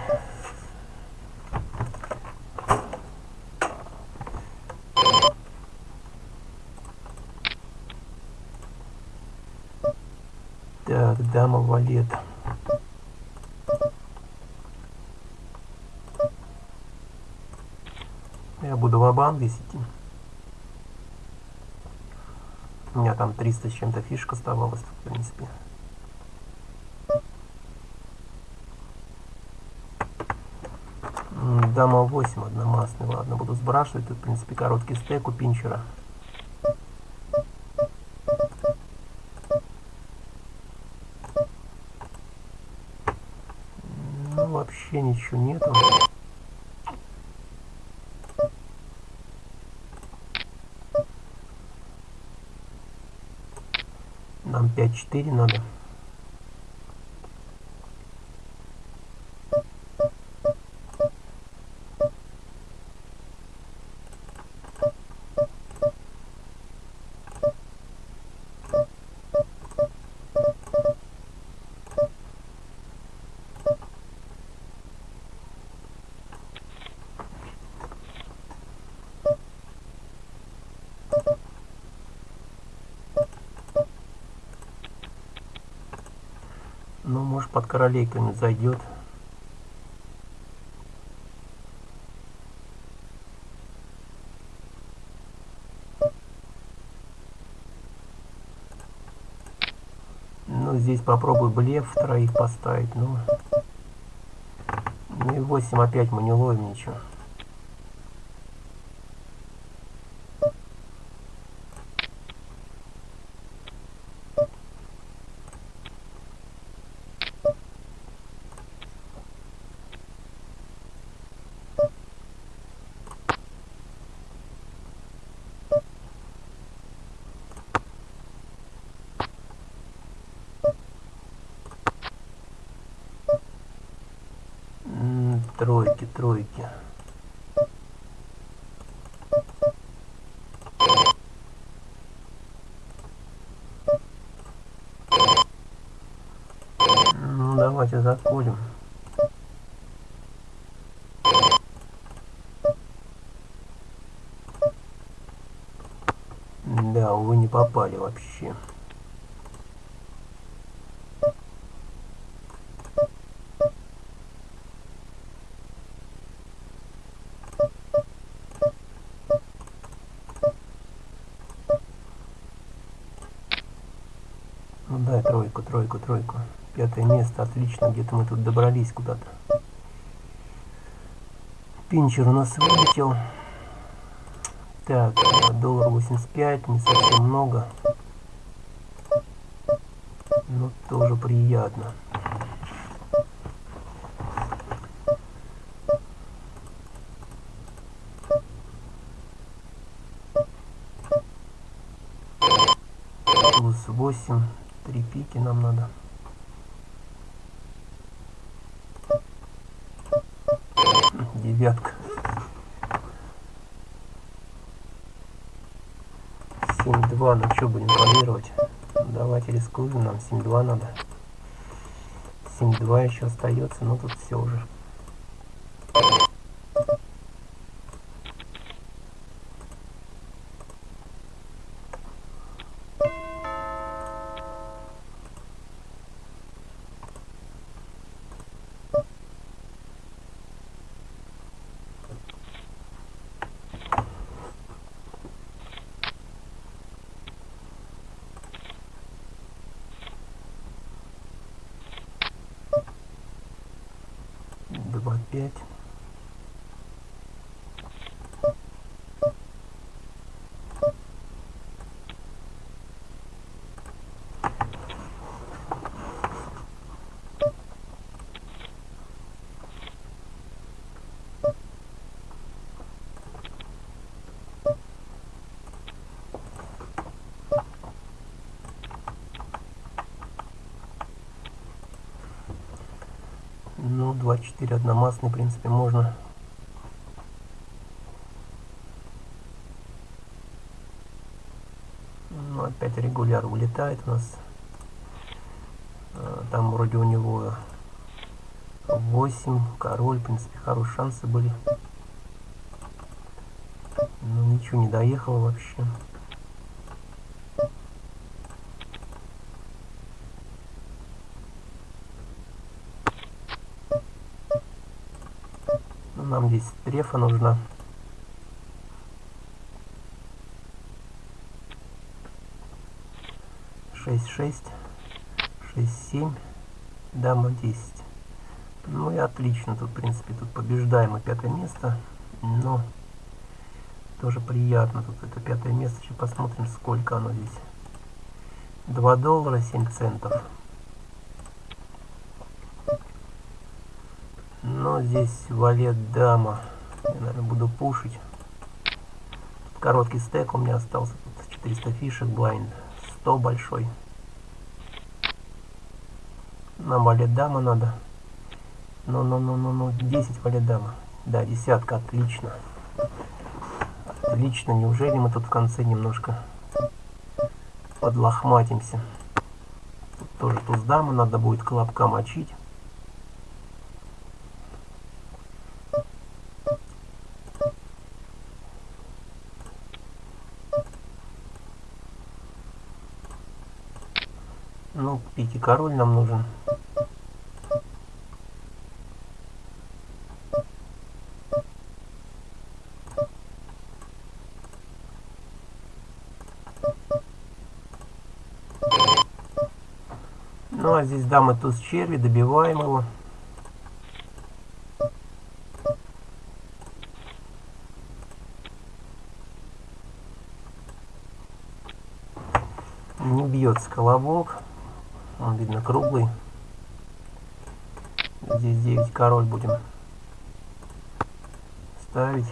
Так, валет. Я буду в банк идти. У меня там 300 с чем-то фишек оставалось, в принципе. Дама 8 одномастный, ладно, буду сбрасывать. Тут, в принципе, короткий стек у пинчера. Ничего нету. Нам 5-4 надо. Под королейками зайдет. Ну, здесь попробую блеф троих поставить, ну... Ну и 8 опять мы не ловим ничего. М, Тройки, тройки. Ну, давайте закурим. Да, попали вообще. Ну да, тройку, тройку, тройку. Пятое место, отлично, где-то мы тут добрались куда-то. Пинчер у нас вылетел. Так, доллар 85, не совсем много. Но тоже приятно. Плюс 8, три пики нам надо. Девятка. Семь два, ну что будем планировать? Давайте рискуем, нам 7-2 надо. 7-2 еще остается, но тут все уже. А4 одномастный, в принципе, можно Ну, опять регуляр улетает у нас. А, там вроде у него 8, король, в принципе, хорошие шансы были. Но ничего не доехало вообще. Здесь трефа нужна. Шесть, шесть, шесть, семь, дама десять. Ну и отлично, тут, в принципе, тут побеждаем и пятое место, но тоже приятно, тут это пятое место, сейчас посмотрим, сколько оно здесь. 2 доллара 7 центов. Но здесь валет дама. Я, наверное, буду пушить. Короткий стек у меня остался. Тут 400 фишек, блайнд. 100 большой. Нам валет дама надо. Ну-ну-ну-ну-ну. 10 валет дама. Да, десятка, отлично. Отлично. Неужели мы тут в конце немножко подлохматимся? Тут тоже туз дамы надо будет колобка мочить. король нам нужен. Ну а здесь дамы туз черви, добиваем его. Не бьется колобок. Он, видно, круглый. Здесь 9 король будем ставить.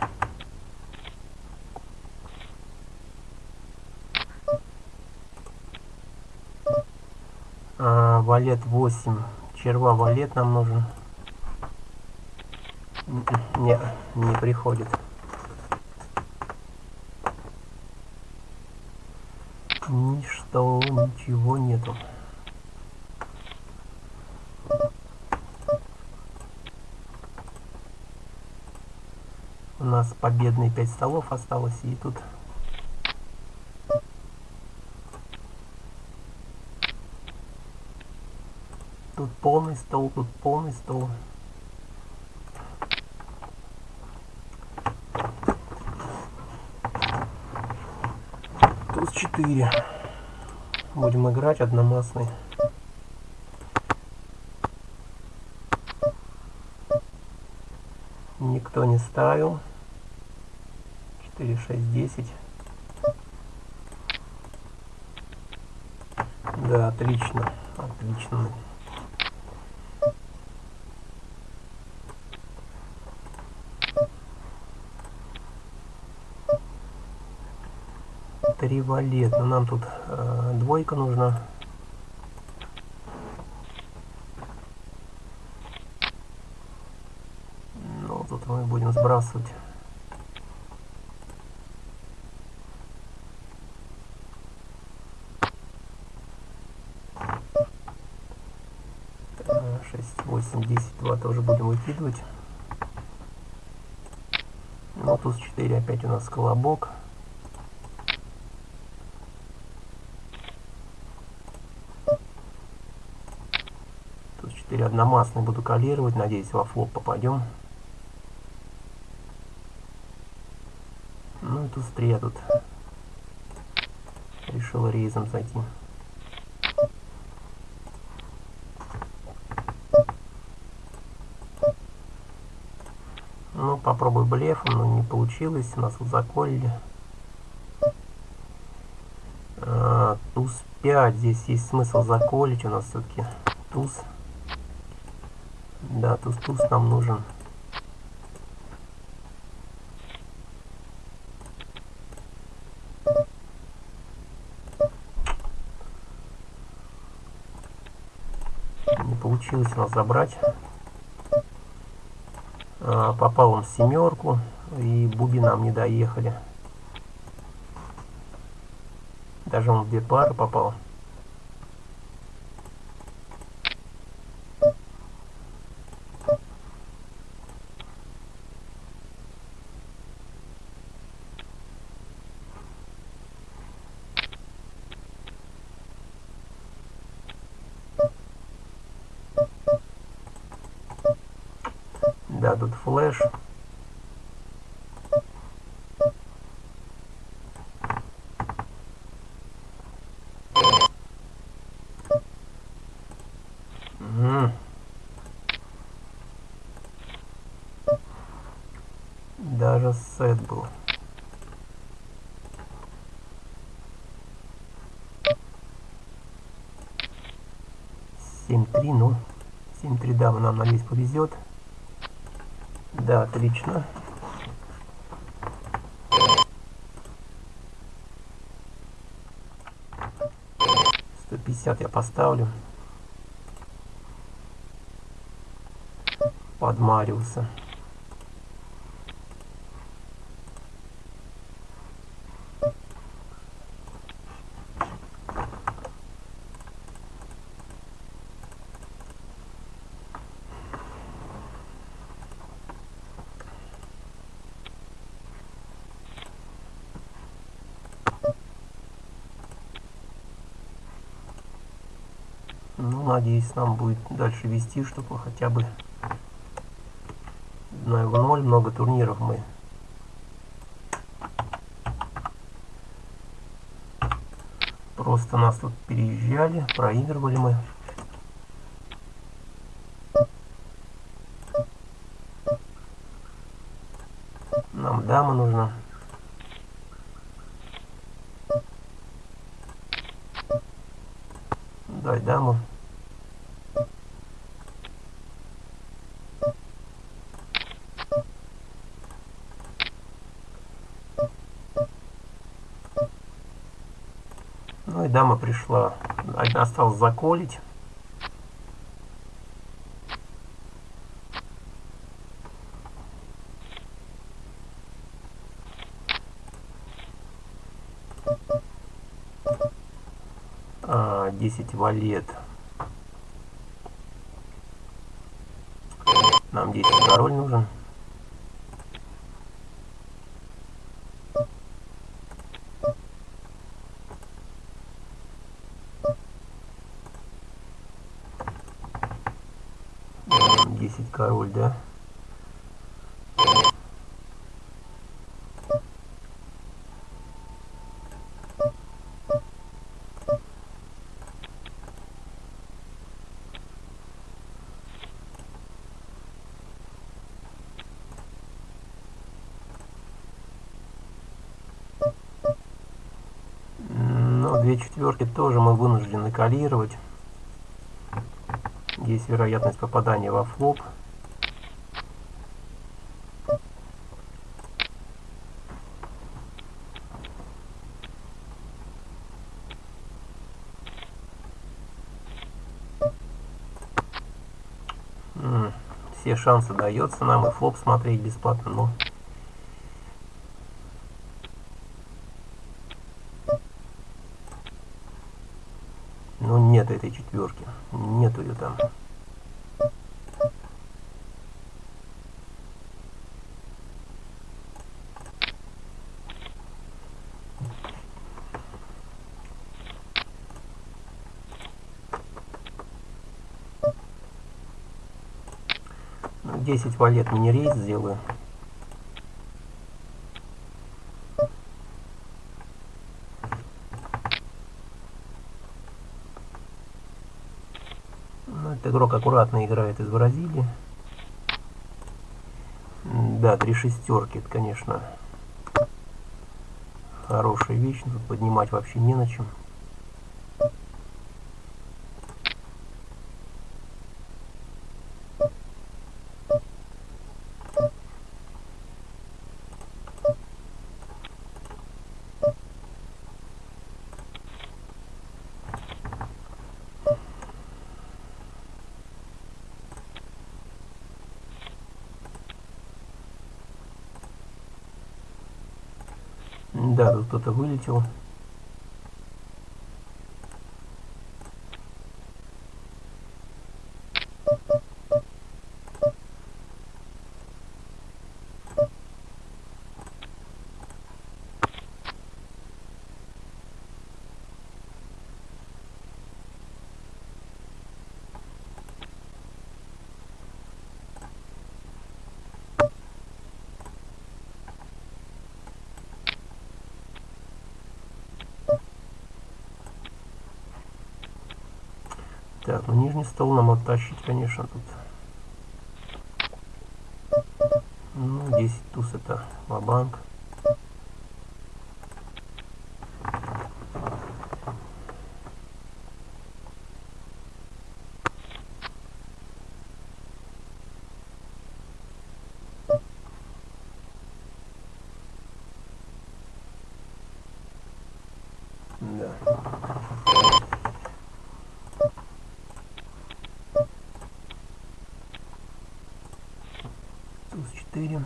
А, валет 8. Черва валет нам нужен. Не, не приходит. Ничто, ничего нету. У нас победные 5 столов осталось, и тут Тут полный стол, тут полный стол. Туз 4. Будем играть одномастный. Никто не ставил. 4, 6, 10. Да, отлично. Отлично. Три валет. Но нам тут э, двойка нужна. Ну, тут мы будем сбрасывать. Э, шесть, восемь, десять, два тоже будем выкидывать. Ну, туз 4 опять у нас колобок. Туз 4 одномастный буду калировать. Надеюсь, во флоп попадем. Ну и туз 3 я тут решил рейзом зайти. Ну, попробуй блефом, но не получилось. Нас вот заколили. А, туз 5. Здесь есть смысл заколить. У нас все-таки туз. Да, туз-туз нам нужен. Не получилось нас забрать. Попал он в семерку, и буби нам не доехали. Даже он в две пары попал. Да, Мгм. Даже сет был. Семь три, ну, семь три, да, нам надеюсь повезет. Да, отлично. Сто пятьдесят я поставлю. Под Мариуса. Ну, надеюсь, нам будет дальше вести, чтобы хотя бы на его ноль много турниров мы просто нас тут переезжали, проигрывали мы. дама нужна. Дай даму. Пришла. Осталось заколить. А, 10 валет. Нам 10 король нужен. М, 10 король, да? М, Ну, две четверки тоже мы вынуждены калировать. Есть вероятность попадания во флоп. М, Все шансы дается нам и флоп смотреть бесплатно, но Ну нет этой четверки. Нету ее там. Ну, 10 валет мини-рейс сделаю. Ну, этот игрок аккуратно играет из Бразилии. Да, три шестерки, это, конечно, хорошая вещь. Тут поднимать вообще не на чем. М, Да, тут кто-то вылетел. Ну нижний стол нам оттащить, конечно, тут. Ну, 10 туз это ва-банк. Да. Туз 4.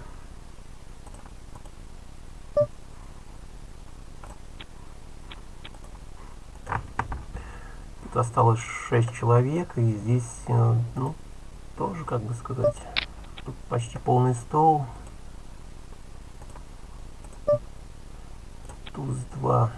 Тут осталось 6 человек, и здесь, э, ну, тоже, как бы сказать, тут почти полный стол. Туз 2.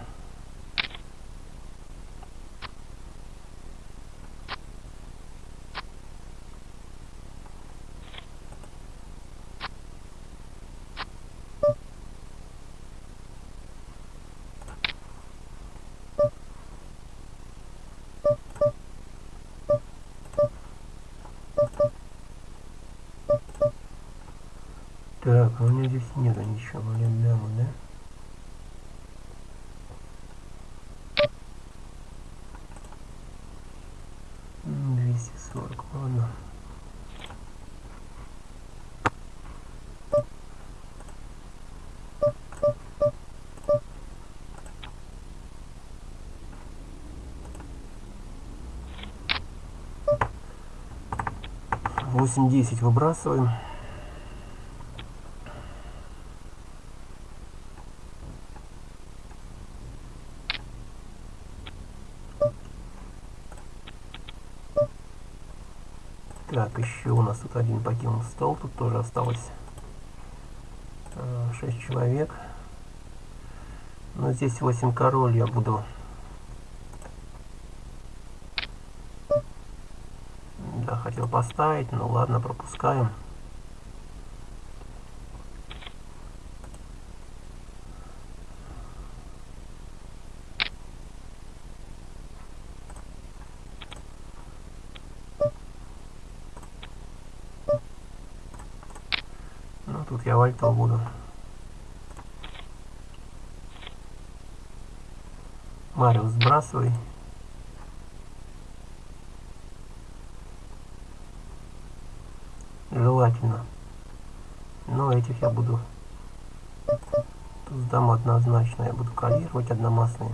8-10 выбрасываем. Так, еще у нас тут один покинул стол, тут тоже осталось э, 6 человек. Но здесь 8 король я буду поставить, ну ладно, пропускаем. Ну, тут я вальтов буду. Марио, сбрасывай. Желательно. Но этих я буду... Сдам однозначно. Я буду калировать одномастные.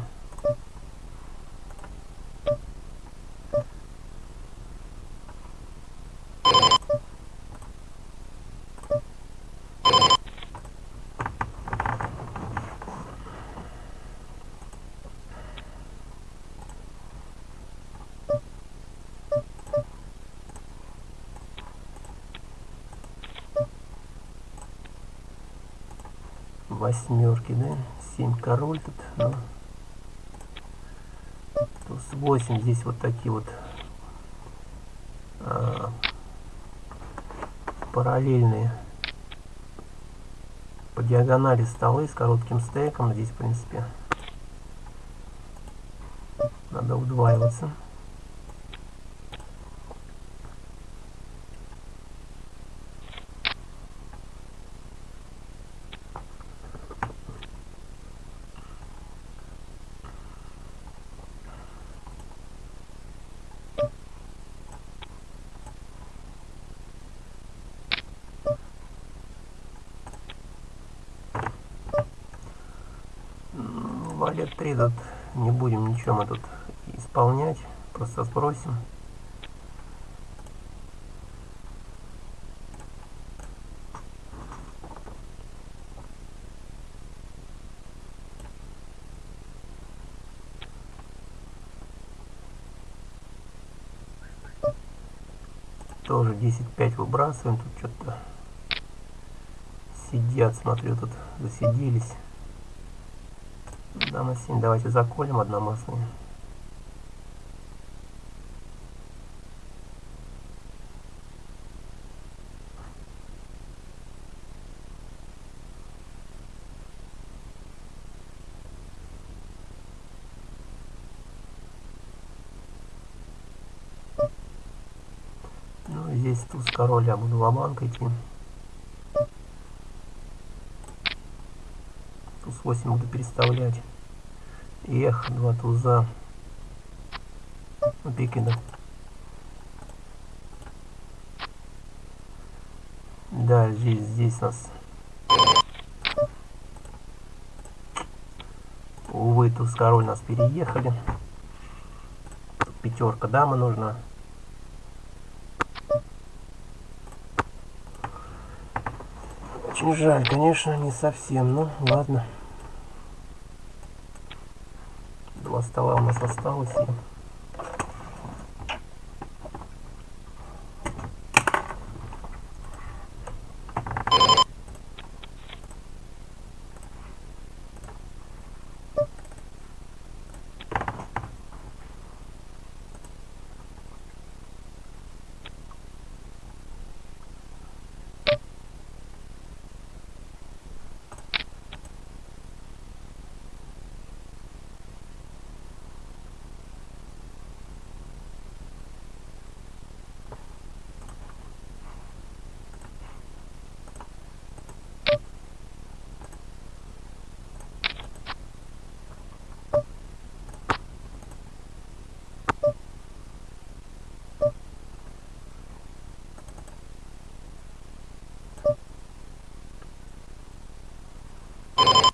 Восьмерки, да? Семь король тут, ну. Туз восемь, здесь вот такие вот а, параллельные по диагонали столы с коротким стейком. Здесь, в принципе, надо удваиваться. Валет 3 тут не будем ничего мы тут исполнять, просто сбросим. Тоже 10-5 выбрасываем, тут что-то сидят, смотрю, тут засиделись. Дама 7, давайте заколем одномастные. Ну, здесь туз король, я буду в банк идти. Туз 8 буду переставлять. Эх, два туза. Ну, пики, да. Здесь, здесь нас. Увы, туз король нас переехали. Пятерка дама нужна. Очень жаль, конечно, не совсем, ну ладно. Два стола у нас осталось. you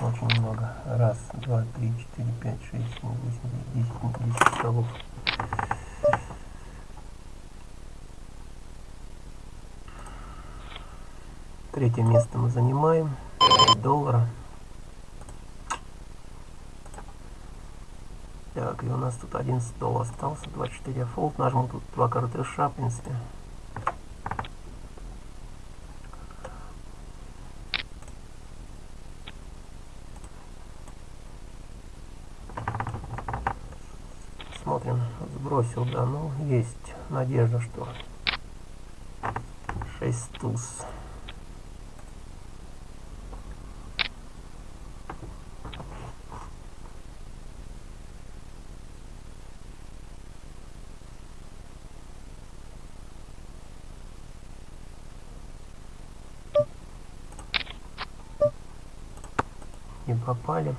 и очень много. Раз, два, три, четыре, пять, шесть, семь, восемь, десять, десять столов. Третье место мы занимаем. 5 доллара. Так, и у нас тут 11 долларов остался, 24 фолд. Нажму тут два картриша, в принципе. Сбросил, да, ну, есть надежда, что 6 туз. не попали.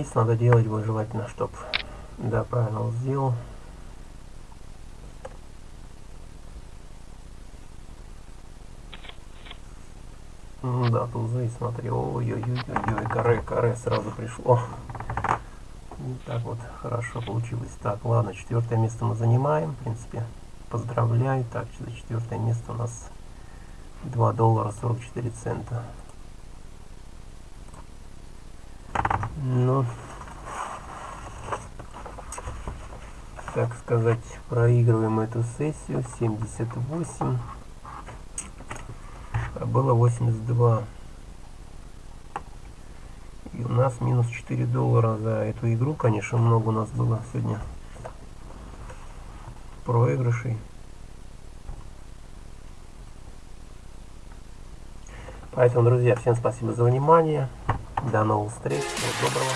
Ну рейс надо делать будет желательно, чтоб да, правильно он сделал. Ну да, тузы, смотри, ой-ой-ой-ой, каре, каре сразу пришло. И так вот хорошо получилось. Так, ладно, четвертое место мы занимаем, в принципе, поздравляю. Так, за четвертое место у нас 2 доллара 44 цента. Ну, так сказать, проигрываем эту сессию. 78. А было 82. И у нас минус 4 доллара за эту игру. Конечно, много у нас было сегодня проигрышей. Поэтому, друзья, всем спасибо за внимание. До новых встреч. Всего доброго.